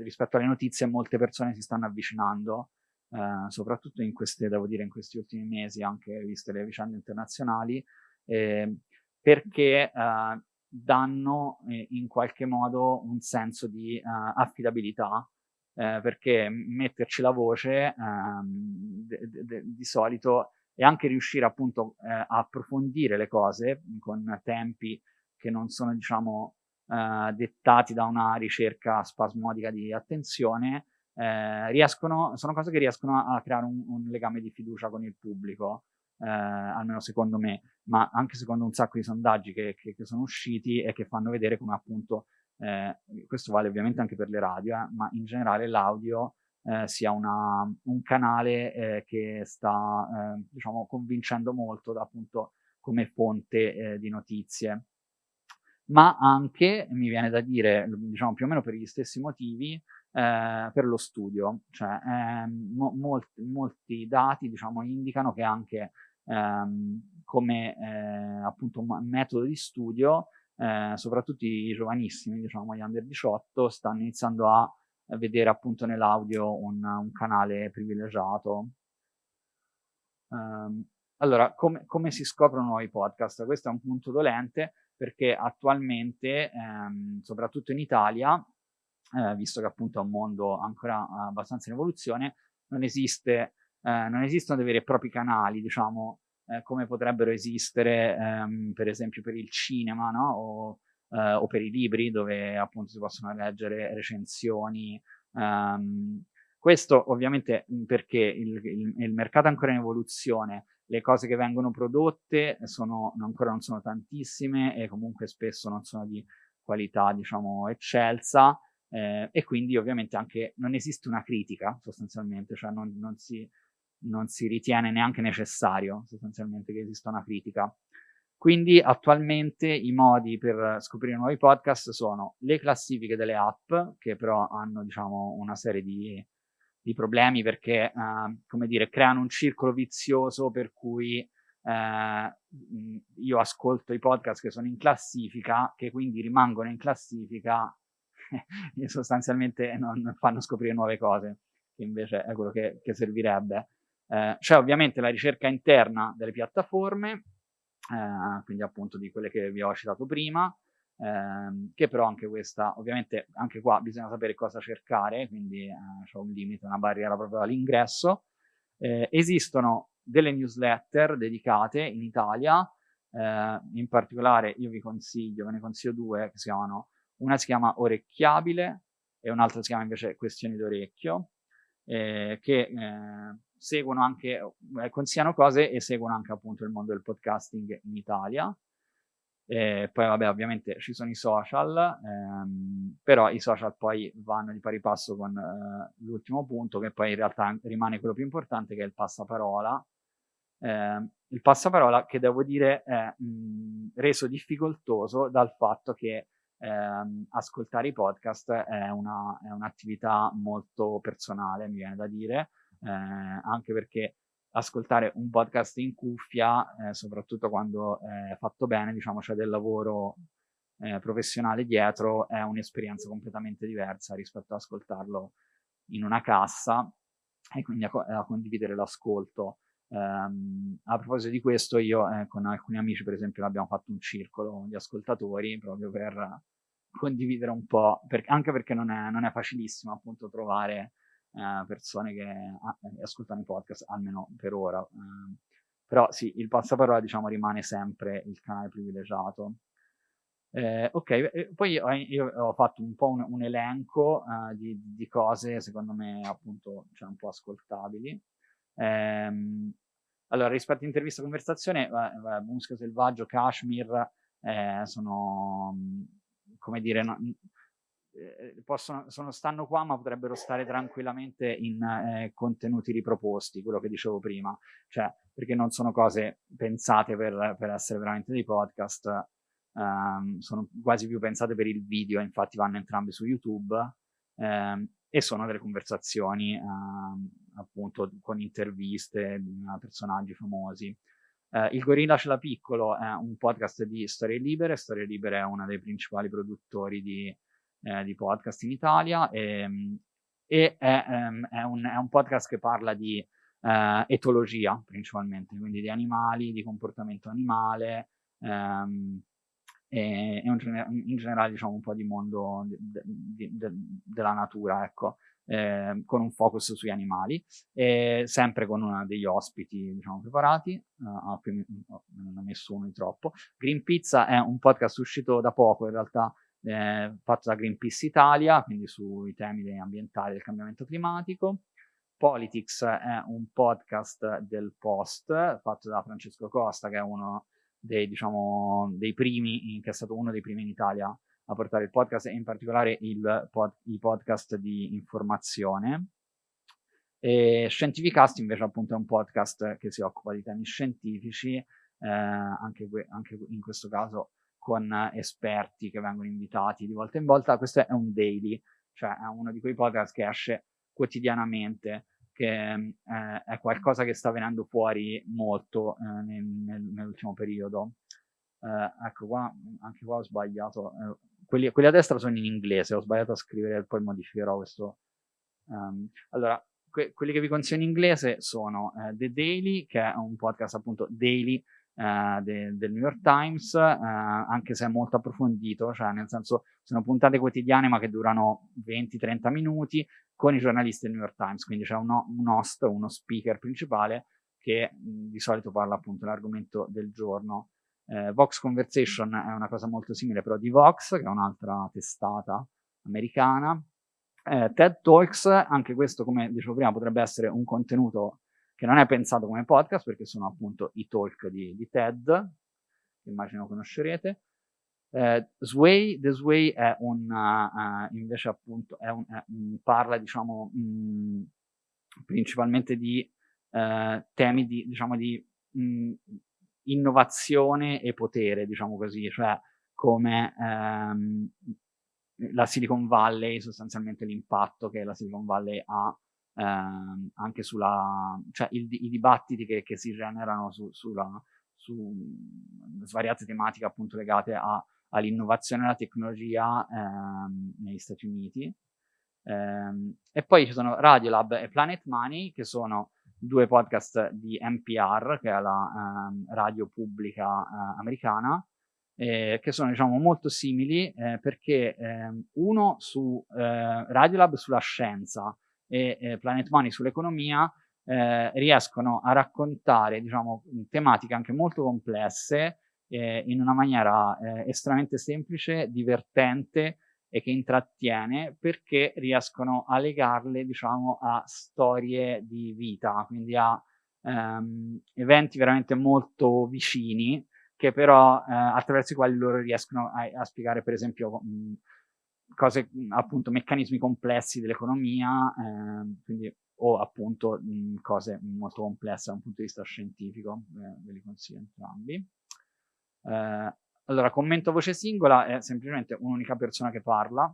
rispetto alle notizie molte persone si stanno avvicinando, eh, soprattutto in queste, dire, in questi ultimi mesi, anche viste le vicende internazionali, eh, perché eh, danno eh, in qualche modo un senso di eh, affidabilità, perché metterci la voce ehm, de, di solito e anche riuscire appunto a approfondire le cose con tempi che non sono, diciamo, eh, dettati da una ricerca spasmodica di attenzione, eh, riescono, sono cose che riescono a, a creare un, un, legame di fiducia con il pubblico, eh, almeno secondo me, ma anche secondo un sacco di sondaggi che, che, che sono usciti e che fanno vedere come appunto, eh, questo vale ovviamente anche per le radio, eh, ma in generale l'audio eh, sia una, un canale eh, che sta eh, diciamo, convincendo molto da, appunto come fonte eh, di notizie ma anche, mi viene da dire, diciamo più o meno per gli stessi motivi, eh, per lo studio. Cioè, eh, mo molti, molti, dati, diciamo, indicano che anche ehm, come eh, appunto metodo di studio, eh, soprattutto i giovanissimi, diciamo gli under 18, stanno iniziando a vedere appunto nell'audio un, un, canale privilegiato. Um, allora, come, come si scoprono nuovi podcast? Questo è un punto dolente perché attualmente, ehm, soprattutto in Italia, eh, visto che appunto è un mondo ancora abbastanza in evoluzione, non, esiste, eh, non esistono dei veri e propri canali, diciamo, eh, come potrebbero esistere ehm, per esempio per il cinema, no? O, eh, o, per i libri, dove appunto si possono leggere recensioni. Ehm, questo ovviamente perché il, il, il mercato è ancora in evoluzione, le cose che vengono prodotte sono, ancora non sono tantissime e comunque spesso non sono di qualità, diciamo, eccelsa eh, e quindi ovviamente anche non esiste una critica sostanzialmente, cioè non, non, si, non si ritiene neanche necessario sostanzialmente che esista una critica. Quindi attualmente i modi per scoprire nuovi podcast sono le classifiche delle app, che però hanno diciamo una serie di di problemi perché, uh, come dire, creano un circolo vizioso per cui uh, io ascolto i podcast che sono in classifica, che quindi rimangono in classifica e sostanzialmente non fanno scoprire nuove cose, che invece è quello che, che servirebbe. Uh, c'è ovviamente la ricerca interna delle piattaforme, quindi appunto di quelle che vi ho citato prima, ehm, che però anche questa, ovviamente anche qua bisogna sapere cosa cercare, quindi eh, c'è un limite, una barriera proprio all'ingresso. Eh, esistono delle newsletter dedicate in Italia, eh, in particolare io vi consiglio, ve ne consiglio due che si chiamano, una si chiama Orecchiabile e un'altra si chiama invece Questioni d'orecchio, eh, che eh, seguono anche, eh, consigliano cose e seguono anche appunto il mondo del podcasting in Italia. E poi vabbè ovviamente ci sono i social, ehm, però i social poi vanno di pari passo con eh, l'ultimo punto che poi in realtà rimane quello più importante che è il passaparola. Eh, il passaparola che devo dire è mh, reso difficoltoso dal fatto che ehm, ascoltare i podcast è un'attività molto personale, mi viene da dire, eh, anche perché ascoltare un podcast in cuffia, eh, soprattutto quando è fatto bene, diciamo c'è del lavoro eh, professionale dietro, è un'esperienza completamente diversa rispetto ad ascoltarlo in una cassa e quindi a, a condividere l'ascolto. Um, a proposito di questo, io eh, con alcuni amici, per esempio, abbiamo fatto un circolo di ascoltatori proprio per condividere un po', per, anche perché non è, non è, facilissimo appunto trovare eh, persone che ah, ascoltano i podcast, almeno per ora. Eh, però sì, il passaparola diciamo rimane sempre il canale privilegiato. Eh, ok, poi io, ho fatto un po' un, un elenco uh, di, di, cose secondo me appunto cioè, un po' ascoltabili. Ehm, allora, rispetto a intervista e conversazione, eh, Muschio Selvaggio, Kashmir eh, sono, come dire, no, eh, possono, sono, stanno qua ma potrebbero stare tranquillamente in eh, contenuti riproposti, quello che dicevo prima, cioè perché non sono cose pensate per, per essere veramente dei podcast, um, sono quasi più pensate per il video, infatti vanno entrambi su YouTube um, e sono delle conversazioni um, appunto con interviste a personaggi famosi. Uh, il Gorilla ce l'ha piccolo è un podcast di Storie Libere, Storie Libere è uno dei principali produttori di, eh, di podcast in Italia e, e è, um, è, un, è, un, podcast che parla di uh, etologia principalmente, quindi di animali, di comportamento animale, um, e, e un, in generale diciamo un po' di mondo de, de, de, della natura, ecco, eh, con un focus sui animali, e sempre con degli ospiti diciamo preparati, uh, non ho messo uno di troppo. Green Pizza è un podcast uscito da poco in realtà, eh, fatto da Greenpeace Italia, quindi sui temi ambientali del cambiamento climatico. Politics è un podcast del Post fatto da Francesco Costa, che è uno dei, diciamo, dei primi, che è stato uno dei primi in Italia a portare il podcast e in particolare il pod, i podcast di informazione. E Scientificast invece appunto è un podcast che si occupa di temi scientifici, eh, anche, anche, in questo caso con esperti che vengono invitati di volta in volta. Questo è un daily, cioè è uno di quei podcast che esce quotidianamente che eh, è qualcosa che sta venendo fuori molto eh, nel, nel, nell'ultimo periodo. Eh, ecco qua, anche qua ho sbagliato. Eh, quelli, quelli, a destra sono in inglese, ho sbagliato a scrivere, poi modificherò questo. Um, allora, que quelli che vi consiglio in inglese sono eh, The Daily, che è un podcast appunto daily eh, de del New York Times, anche se è molto approfondito, cioè nel senso sono puntate quotidiane ma che durano 20-30 minuti, con i giornalisti del New York Times, quindi c'è uno, un host, uno speaker principale che di solito parla appunto dell'argomento del giorno. Eh, Vox Conversation è una cosa molto simile però di Vox, che è un'altra testata americana. Eh, TED Talks, anche questo come dicevo prima potrebbe essere un contenuto che non è pensato come podcast perché sono appunto i talk di, di TED, che immagino conoscerete. Eh, Sway, The Sway è un, uh, invece appunto, è un, è parla diciamo mh, mm, principalmente di uh, temi di, diciamo, di mh, mm, innovazione e potere, diciamo così, cioè come um, la Silicon Valley, sostanzialmente l'impatto che la Silicon Valley ha ehm, anche sulla, cioè il, i dibattiti che, che si generano su, sulla, su svariate tematiche appunto legate all'innovazione e alla tecnologia ehm, negli Stati Uniti. Ehm, e poi ci sono Radiolab e Planet Money, che sono due podcast di NPR, che è la ehm, radio pubblica eh, americana, eh, che sono diciamo molto simili eh, perché ehm, uno su eh, Radiolab sulla scienza e eh, Planet Money sull'economia eh, riescono a raccontare diciamo tematiche anche molto complesse eh, in una maniera eh, estremamente semplice, divertente e che intrattiene perché riescono a legarle, diciamo, a storie di vita, quindi a ehm, eventi veramente molto vicini che però eh, attraverso i quali loro riescono a, a spiegare, per esempio, mh, cose, appunto, meccanismi complessi dell'economia, eh, quindi o appunto mh, cose molto complesse da un punto di vista scientifico, eh, ve li consiglio entrambi. Eh, allora, commento a voce singola è semplicemente un'unica persona che parla.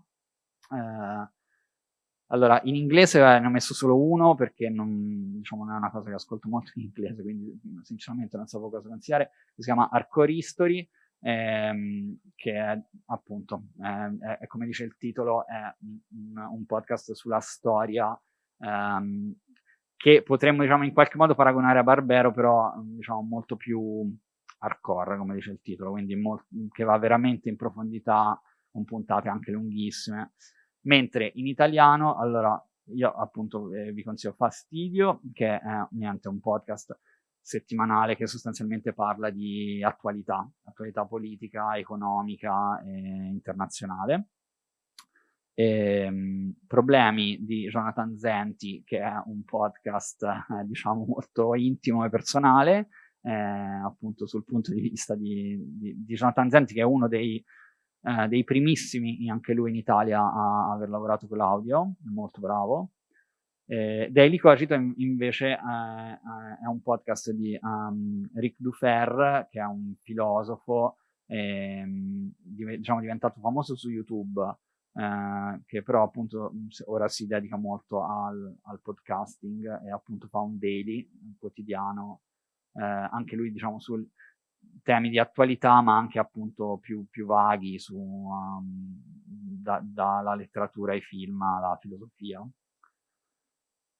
Eh, allora, in inglese eh, ne ho messo solo uno perché non, diciamo, non, è una cosa che ascolto molto in inglese, quindi sinceramente non sapevo cosa consigliare. Si chiama Arcore History, ehm, che è appunto, eh, è, è, come dice il titolo, è un, un podcast sulla storia ehm, che potremmo diciamo, in qualche modo paragonare a Barbero, però diciamo, molto più hardcore, come dice il titolo, quindi che va veramente in profondità, con puntate anche lunghissime. Mentre in italiano, allora, io appunto eh, vi consiglio Fastidio, che è niente, un podcast settimanale che sostanzialmente parla di attualità, attualità politica, economica e internazionale. E, ehm, problemi di Jonathan Zenti, che è un podcast, eh, diciamo, molto intimo e personale, eh, appunto sul punto di vista di, di, di Jonathan Zenti, che è uno dei, eh, dei primissimi, anche lui in Italia, a aver lavorato con l'audio, molto bravo. Eh, Daily Cogito invece è un podcast di um, Rick Dufer, che è un filosofo ehm, diciamo diventato famoso su YouTube, eh, che però appunto ora si dedica molto al, al, podcasting e appunto fa un daily, un quotidiano, eh, anche lui diciamo su temi di attualità ma anche appunto più, più vaghi su um, da, dalla letteratura ai film alla filosofia.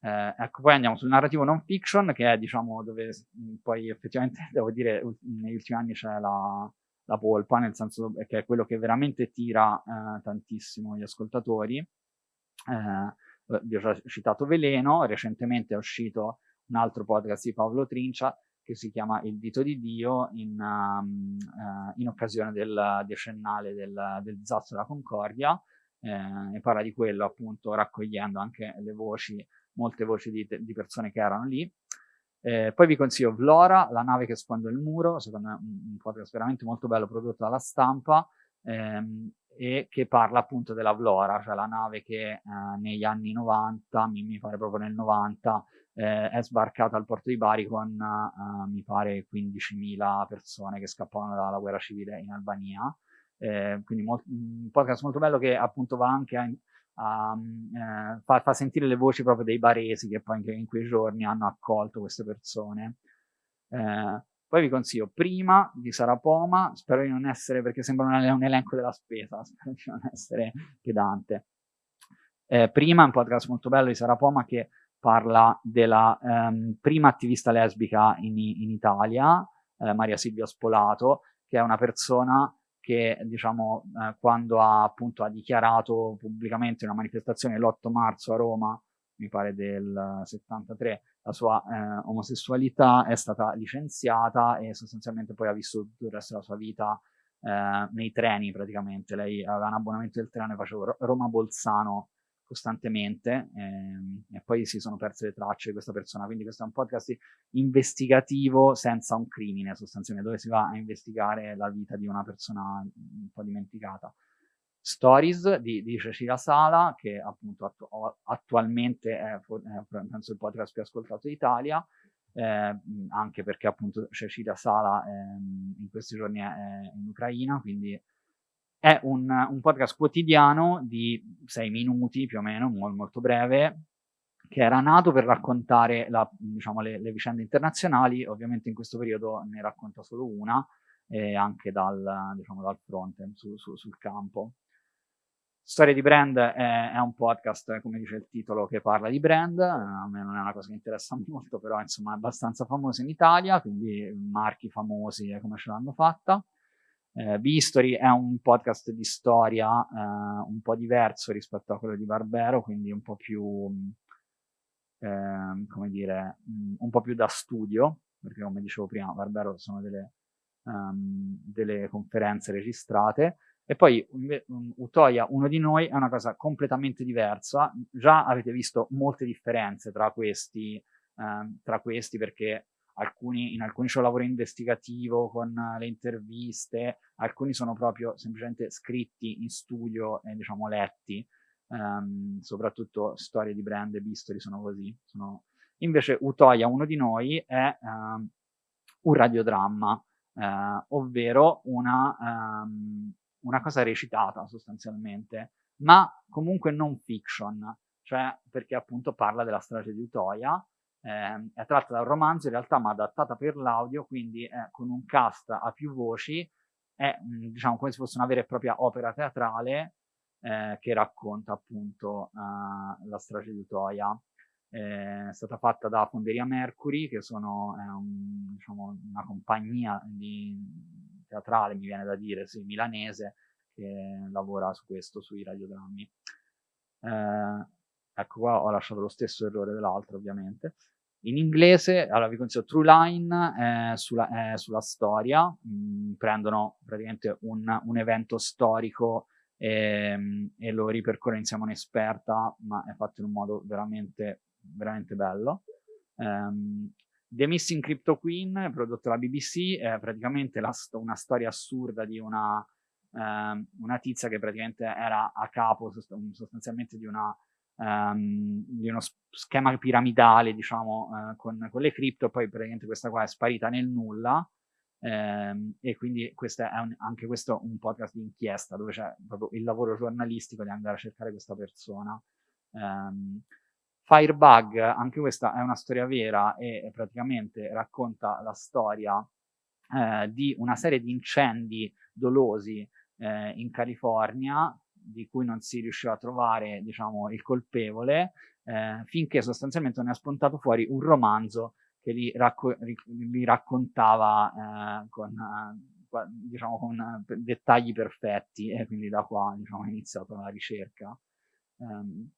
Eh, ecco, poi andiamo sul narrativo non fiction, che è diciamo dove mh, poi effettivamente devo dire negli ultimi anni c'è la, la polpa, nel senso che è quello che veramente tira eh, tantissimo gli ascoltatori. Eh, vi ho già citato Veleno, recentemente è uscito un altro podcast di Paolo Trincia che si chiama Il dito di Dio in, um, uh, in occasione del decennale del, del disastro della Concordia eh, e parla di quello appunto raccogliendo anche le voci molte voci di, di persone che erano lì. Eh, poi vi consiglio Vlora, La nave che sfonda il muro, secondo me un, un podcast veramente molto bello prodotto dalla stampa ehm, e che parla appunto della Vlora, cioè la nave che eh, negli anni 90, mi, mi, pare proprio nel 90, eh, è sbarcata al porto di Bari con, eh, mi pare, 15.000 persone che scappavano dalla guerra civile in Albania. Eh, quindi un podcast molto bello che appunto va anche a um, eh, fa, fa, sentire le voci proprio dei baresi che poi in, in quei giorni hanno accolto queste persone. Eh, poi vi consiglio prima di Sarapoma, spero di non essere, perché sembra un, un elenco della spesa, spero di non essere pedante. Eh, prima un podcast molto bello di Sarapoma che parla della ehm, prima attivista lesbica in, in Italia, eh, Maria Silvia Spolato, che è una persona che diciamo, eh, quando ha, appunto, ha dichiarato pubblicamente una manifestazione l'8 marzo a Roma, mi pare del 73, la sua eh, omosessualità è stata licenziata e sostanzialmente poi ha vissuto il resto della sua vita eh, nei treni praticamente. Lei aveva un abbonamento del treno e faceva Roma-Bolzano costantemente ehm, e poi si sono perse le tracce di questa persona. Quindi questo è un podcast investigativo senza un crimine, sostanzialmente, dove si va a investigare la vita di una persona un po' dimenticata. Stories di, di Cecilia Sala, che appunto attu attualmente è, è, penso il podcast più ascoltato d'Italia, eh, anche perché appunto Cecilia Sala ehm, in questi giorni è, è in Ucraina, quindi è un, un, podcast quotidiano di sei minuti più o meno, molto, molto breve, che era nato per raccontare la, diciamo, le, le, vicende internazionali, ovviamente in questo periodo ne racconta solo una, e anche dal, diciamo, dal fronte, su, su, sul campo. Storia di brand è, è, un podcast, come dice il titolo, che parla di brand, a me non è una cosa che interessa molto, però insomma è abbastanza famoso in Italia, quindi marchi famosi come ce l'hanno fatta. Eh, Bistory è un podcast di storia eh, un po' diverso rispetto a quello di Barbero, quindi un po' più, eh, come dire, un po' più da studio, perché come dicevo prima, Barbero sono delle, um, delle conferenze registrate. E poi um, Utoya, uno di noi, è una cosa completamente diversa. Già avete visto molte differenze tra questi, ehm, tra questi perché alcuni, in alcuni c'è un lavoro investigativo con le interviste, alcuni sono proprio semplicemente scritti in studio e diciamo letti, um, soprattutto storie di brand e bisturi sono così. Sono... Invece Utoya, uno di noi, è um, un radiodramma, uh, ovvero una, um, una cosa recitata sostanzialmente, ma comunque non fiction, cioè perché appunto parla della strage di Utoya, eh, è tratta da un romanzo in realtà ma adattata per l'audio, quindi eh, con un cast a più voci, è mh, diciamo come se fosse una vera e propria opera teatrale eh, che racconta appunto eh, la strage di Utoya. è stata fatta da Fonderia Mercury, che sono un, diciamo, una compagnia di, teatrale, mi viene da dire, sì, milanese, che lavora su questo, sui radiodrammi. Eh, ecco qua ho lasciato lo stesso errore dell'altro ovviamente. In inglese, allora vi consiglio True Line eh, sulla, eh, sulla, storia, mh, mm, prendono praticamente un, un evento storico e, ehm, e, lo ripercorre insieme a un'esperta, ma è fatto in un modo veramente, veramente bello. Um, The Missing Crypto Queen, prodotto dalla BBC, è praticamente la, una storia assurda di una, um, una tizia che praticamente era a capo sostanzialmente di una um, di uno schema piramidale, diciamo, uh, con, con, le cripto, poi praticamente questa qua è sparita nel nulla, um, e quindi questo è un, anche questo un podcast di inchiesta, dove c'è proprio il lavoro giornalistico di andare a cercare questa persona. Um, Firebug, anche questa è una storia vera e praticamente racconta la storia eh, di una serie di incendi dolosi eh, in California di cui non si riusciva a trovare diciamo, il colpevole, eh, finché sostanzialmente non è spuntato fuori un romanzo che li, racco li raccontava eh, con, eh, diciamo, con dettagli perfetti e quindi da qua diciamo, è iniziata la ricerca. Um,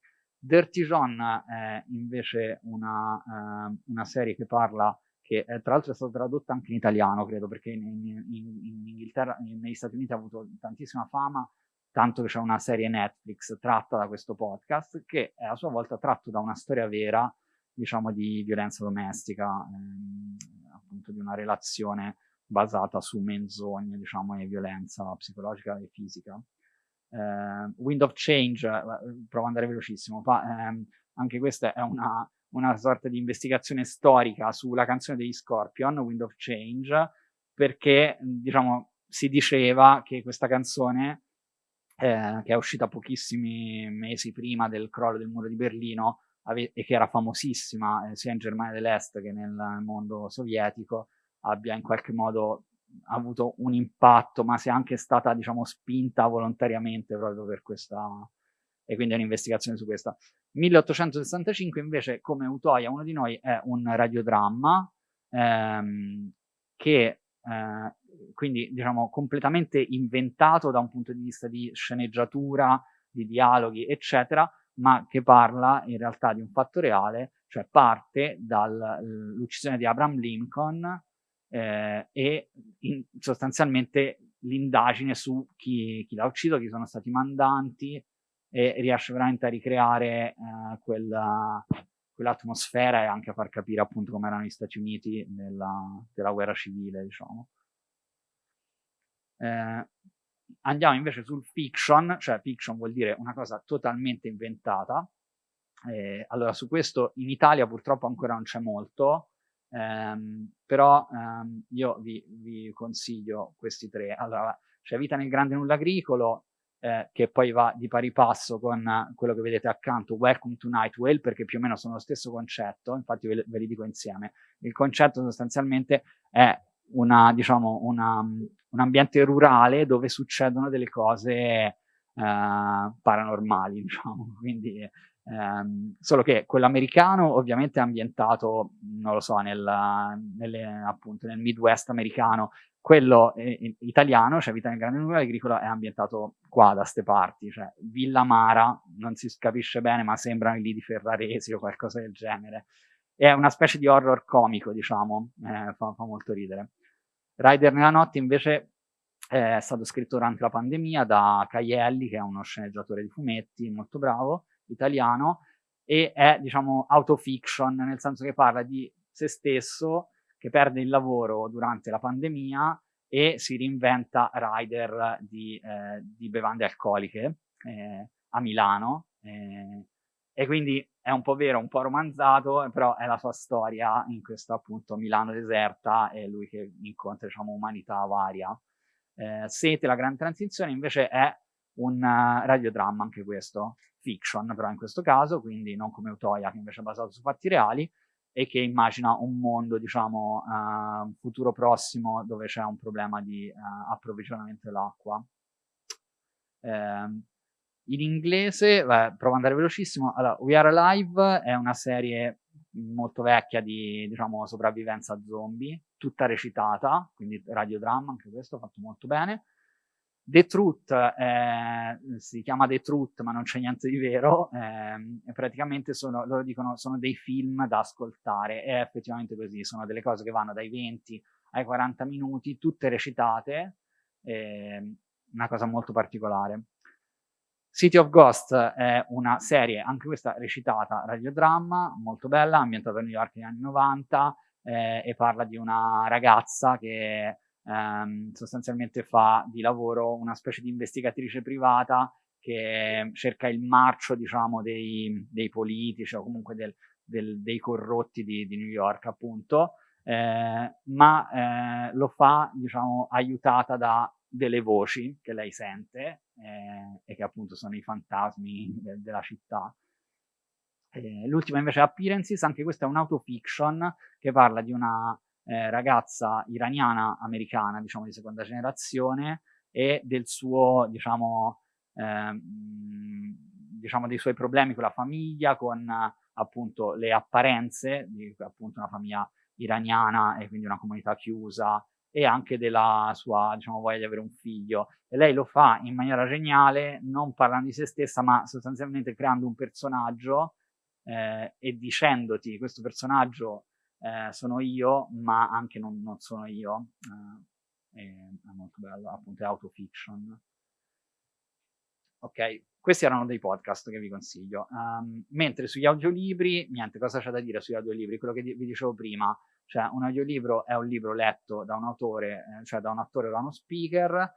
Dirty John è invece una, uh, una serie che parla che eh, tra l'altro è stata tradotta anche in italiano, credo, perché in, in, in negli Stati Uniti ha avuto tantissima fama tanto che c'è una serie Netflix tratta da questo podcast, che è a sua volta tratto da una storia vera, diciamo, di violenza domestica, ehm, appunto di una relazione basata su menzogne, diciamo, e violenza psicologica e fisica. Eh, Wind of Change, eh, provo ad andare velocissimo, fa, ehm, anche questa è una, una sorta di investigazione storica sulla canzone degli Scorpion, Wind of Change, perché, diciamo, si diceva che questa canzone eh, che è uscita pochissimi mesi prima del crollo del muro di Berlino e che era famosissima eh, sia in Germania dell'Est che nel mondo sovietico, abbia in qualche modo avuto un impatto, ma sia anche stata, diciamo, spinta volontariamente proprio per questa, e quindi è un'investigazione su questa. 1865 invece, come Utoia, uno di noi, è un radiodramma ehm, che eh, quindi diciamo completamente inventato da un punto di vista di sceneggiatura, di dialoghi, eccetera, ma che parla in realtà di un fatto reale, cioè parte dall'uccisione di Abraham Lincoln eh, e sostanzialmente l'indagine su chi, chi l'ha ucciso, chi sono stati i mandanti e riesce veramente a ricreare eh, quella, quell'atmosfera e anche a far capire appunto come erano gli Stati Uniti nella, della guerra civile, diciamo. Eh, andiamo invece sul fiction, cioè fiction vuol dire una cosa totalmente inventata. Eh, allora, su questo in Italia purtroppo ancora non c'è molto, ehm, però ehm, io vi, vi, consiglio questi tre. Allora, c'è Vita nel grande nulla agricolo, eh, che poi va di pari passo con quello che vedete accanto, Welcome to Night Whale, perché più o meno sono lo stesso concetto, infatti ve, ve li dico insieme. Il concetto sostanzialmente è una, diciamo, una, un ambiente rurale dove succedono delle cose eh, paranormali, diciamo, quindi ehm, solo che quello americano ovviamente è ambientato, non lo so, nel, nelle, appunto, nel Midwest americano, quello eh, italiano, cioè Vita nel Grande Numero Agricolo, è ambientato qua, da ste parti, cioè Villa Mara, non si capisce bene, ma sembrano lì di Ferraresi o qualcosa del genere. È una specie di horror comico, diciamo, eh, fa, fa molto ridere. Rider nella notte invece è stato scritto durante la pandemia da Caielli, che è uno sceneggiatore di fumetti molto bravo, italiano, e è, diciamo, autofiction, nel senso che parla di se stesso che perde il lavoro durante la pandemia e si reinventa rider di, eh, di bevande alcoliche eh, a Milano. Eh, e quindi è un po' vero, un po' romanzato, però è la sua storia in questa appunto Milano deserta e lui che incontra diciamo umanità varia. Eh, Sete, la grande transizione invece è un uh, radiodramma anche questo, fiction però in questo caso, quindi non come Utoia che invece è basato su fatti reali e che immagina un mondo diciamo uh, futuro prossimo dove c'è un problema di uh, approvvigionamento dell'acqua. Eh, in inglese, beh, provo ad andare velocissimo, allora, We Are Alive è una serie molto vecchia di, diciamo, sopravvivenza zombie, tutta recitata, quindi radiodramma, anche questo fatto molto bene. The Truth eh, si chiama The Truth, ma non c'è niente di vero. Eh, praticamente sono, loro dicono sono dei film da ascoltare. È effettivamente così, sono delle cose che vanno dai 20 ai 40 minuti, tutte recitate. Eh, una cosa molto particolare. City of Ghost è una serie, anche questa recitata, radiodramma, molto bella, ambientata a New York negli anni 90 eh, e parla di una ragazza che ehm, sostanzialmente fa di lavoro una specie di investigatrice privata che cerca il marcio, diciamo, dei, dei politici o comunque del, del, dei corrotti di, di, New York, appunto, eh, ma eh, lo fa, diciamo, aiutata da delle voci che lei sente eh, e che appunto sono i fantasmi de della città. Eh, l'ultima invece è Appearances, anche questa è un'autofiction che parla di una eh, ragazza iraniana americana, diciamo di seconda generazione, e del suo, diciamo, ehm, diciamo dei suoi problemi con la famiglia, con appunto le apparenze di appunto una famiglia iraniana e quindi una comunità chiusa e anche della sua diciamo, voglia di avere un figlio. E lei lo fa in maniera geniale, non parlando di se stessa, ma sostanzialmente creando un personaggio eh, e dicendoti questo personaggio eh, sono io, ma anche non, non sono io. Eh, è, molto bello, appunto è autofiction. Ok, questi erano dei podcast che vi consiglio. Um, mentre sugli audiolibri, niente, cosa c'è da dire sugli audiolibri? Quello che vi dicevo prima, cioè un audiolibro è un libro letto da un autore, eh, cioè da un attore o da uno speaker,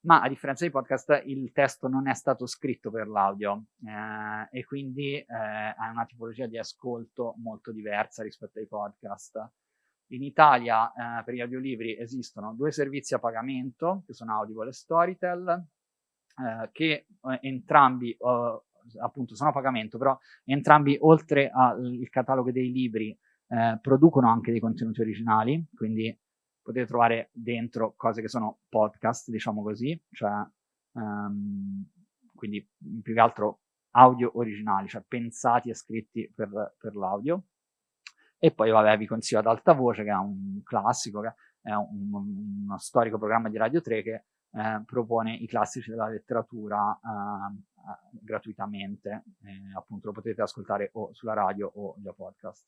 ma a differenza dei podcast il testo non è stato scritto per l'audio eh, e quindi eh, ha una tipologia di ascolto molto diversa rispetto ai podcast. In Italia eh, per gli audiolibri esistono due servizi a pagamento, che sono Audible e Storytel, eh, che eh, entrambi appunto sono a pagamento, però entrambi oltre al catalogo dei libri eh, producono anche dei contenuti originali, quindi potete trovare dentro cose che sono podcast, diciamo così, cioè um, quindi più che altro audio originali, cioè pensati e scritti per, per l'audio. E poi vabbè vi consiglio ad alta voce che è un classico, che è un, uno storico programma di Radio 3 che eh, propone i classici della letteratura eh, gratuitamente, eh, appunto lo potete ascoltare o sulla radio o via podcast.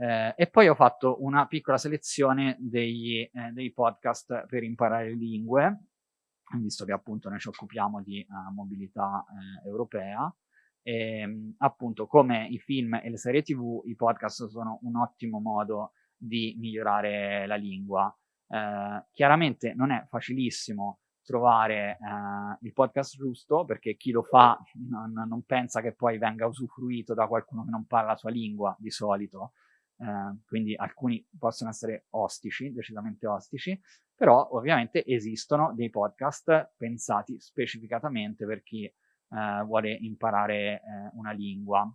Eh, e poi ho fatto una piccola selezione degli, eh, dei podcast per imparare lingue, visto che appunto noi ci occupiamo di uh, mobilità eh, europea. E, appunto, come i film e le serie tv, i podcast sono un ottimo modo di migliorare la lingua. Eh, chiaramente non è facilissimo trovare eh, il podcast giusto perché chi lo fa non, non pensa che poi venga usufruito da qualcuno che non parla la sua lingua di solito eh, quindi alcuni possono essere ostici, decisamente ostici, però ovviamente esistono dei podcast pensati specificatamente per chi eh, vuole imparare eh, una lingua.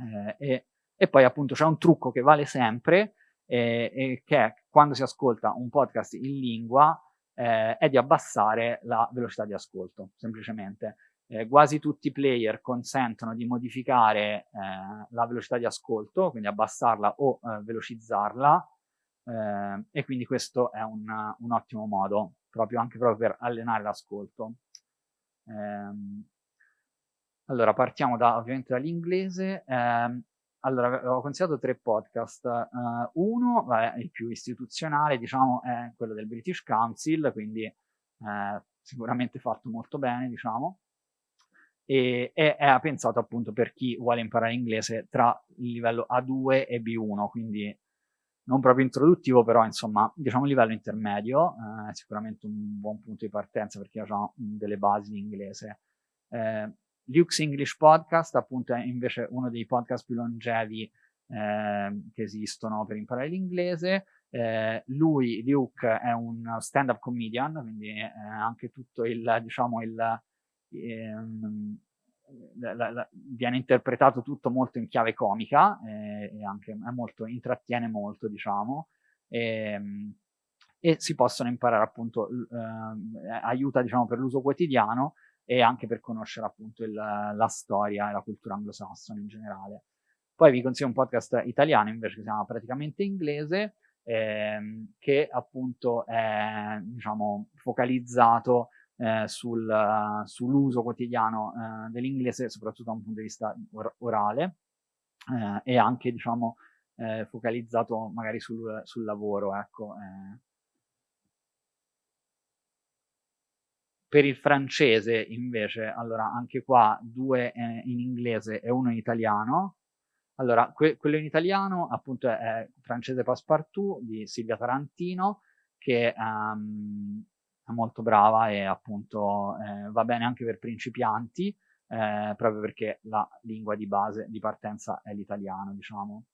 Eh, e, e, poi appunto c'è un trucco che vale sempre, e che è quando si ascolta un podcast in lingua eh, è di abbassare la velocità di ascolto, semplicemente eh, quasi tutti i player consentono di modificare eh, la velocità di ascolto, quindi abbassarla o eh, velocizzarla, eh, e quindi questo è un, un, ottimo modo, proprio anche proprio per allenare l'ascolto. Ehm, allora, partiamo da, ovviamente dall'inglese. Ehm, allora, ho consigliato tre podcast. Uh, uno, vabbè, il più istituzionale, diciamo, è quello del British Council, quindi eh, sicuramente fatto molto bene, diciamo e è, è pensato appunto per chi vuole imparare inglese tra il livello A2 e B1, quindi non proprio introduttivo, però insomma, diciamo livello intermedio, eh, sicuramente un buon punto di partenza per chi ha già delle basi di inglese. Eh, Luke's English Podcast, appunto, è invece uno dei podcast più longevi eh, che esistono per imparare l'inglese. Eh, lui, Luke, è un stand-up comedian, quindi è anche tutto il, diciamo, il, ehm, la, la, viene interpretato tutto molto in chiave comica eh, e anche molto, intrattiene molto, diciamo, ehm, e si possono imparare appunto, eh, aiuta diciamo per l'uso quotidiano e anche per conoscere appunto il, la storia e la cultura anglosassone in generale. Poi vi consiglio un podcast italiano invece che si chiama praticamente inglese, ehm, che appunto è diciamo, focalizzato eh, sul, uh, sull'uso quotidiano uh, dell'inglese, soprattutto da un punto di vista or orale, eh, e anche diciamo, focalizzato magari sul, sul lavoro. Ecco. Per il francese invece, allora anche qua due in inglese e uno in italiano. Allora, que quello in italiano appunto è, è Francese Passepartout di Silvia Tarantino, che um, è molto brava e appunto eh, va bene anche per principianti, eh, proprio perché la lingua di base, di partenza è l'italiano, diciamo.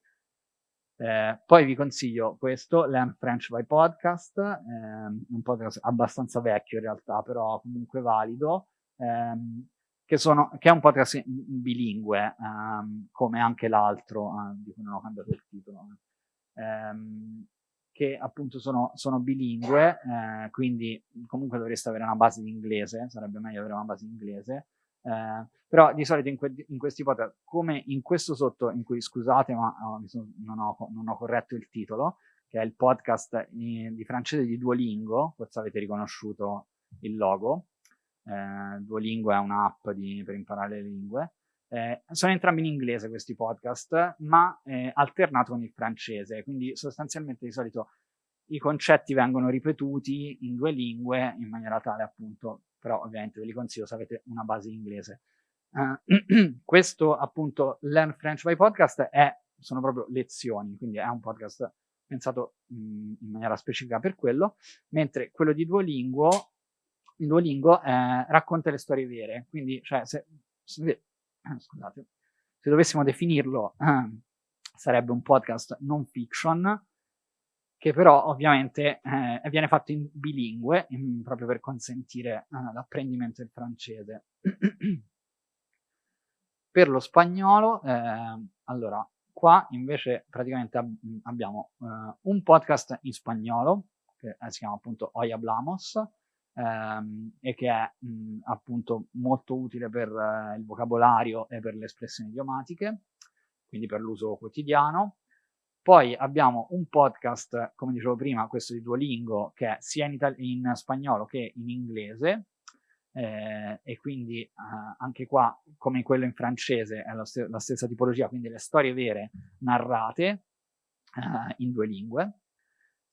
Eh, poi vi consiglio questo, Learn French by Podcast, ehm, un podcast abbastanza vecchio in realtà, però comunque valido, ehm, che, sono, che, è un podcast bilingue, ehm, come anche l'altro, eh, di cui non ho cambiato il titolo, ehm, che appunto sono, sono bilingue, eh, quindi comunque dovreste avere una base di inglese, sarebbe meglio avere una base di inglese, eh, però di solito in, que in, questi podcast, come in questo sotto, in cui scusate ma oh, non, ho, non, ho, corretto il titolo, che è il podcast in, di francese di Duolingo, forse avete riconosciuto il logo, eh, Duolingo è un'app per imparare le lingue, eh, sono entrambi in inglese questi podcast, ma eh, alternato con il francese, quindi sostanzialmente di solito i concetti vengono ripetuti in due lingue in maniera tale appunto però ovviamente ve li consiglio se avete una base in inglese. Uh, questo appunto Learn French by Podcast è, sono proprio lezioni, quindi è un podcast pensato mh, in maniera specifica per quello, mentre quello di Duolingo, Duolingo eh, racconta le storie vere, quindi cioè, se, se, scusate, se dovessimo definirlo eh, sarebbe un podcast non fiction, che però ovviamente eh, viene fatto in bilingue, in, proprio per consentire eh, l'apprendimento del francese. per lo spagnolo, eh, allora, qua invece praticamente ab abbiamo eh, un podcast in spagnolo, che eh, si chiama appunto Hoy Hablamos, ehm, e che è mh, appunto molto utile per eh, il vocabolario e per le espressioni idiomatiche, quindi per l'uso quotidiano. Poi abbiamo un podcast, come dicevo prima, questo di Duolingo, che è sia in, in spagnolo che in inglese, eh, e quindi eh, anche qua, come quello in francese, è la, st la, stessa tipologia, quindi le storie vere narrate eh, in due lingue.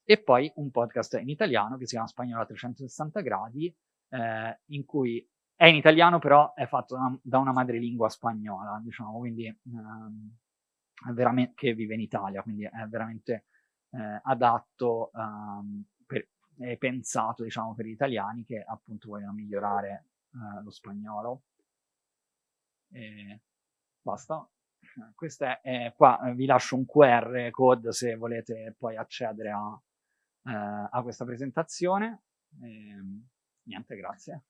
E poi un podcast in italiano che si chiama Spagnolo a 360 gradi, eh, in cui è in italiano però è fatto da, da una madrelingua spagnola, diciamo, quindi ehm, che vive in Italia, quindi è veramente eh, adatto, um, per, è pensato diciamo per gli italiani che appunto vogliono migliorare uh, lo spagnolo. E basta. Questo è, è, qua vi lascio un QR code se volete poi accedere a, uh, a questa presentazione. E, niente, grazie.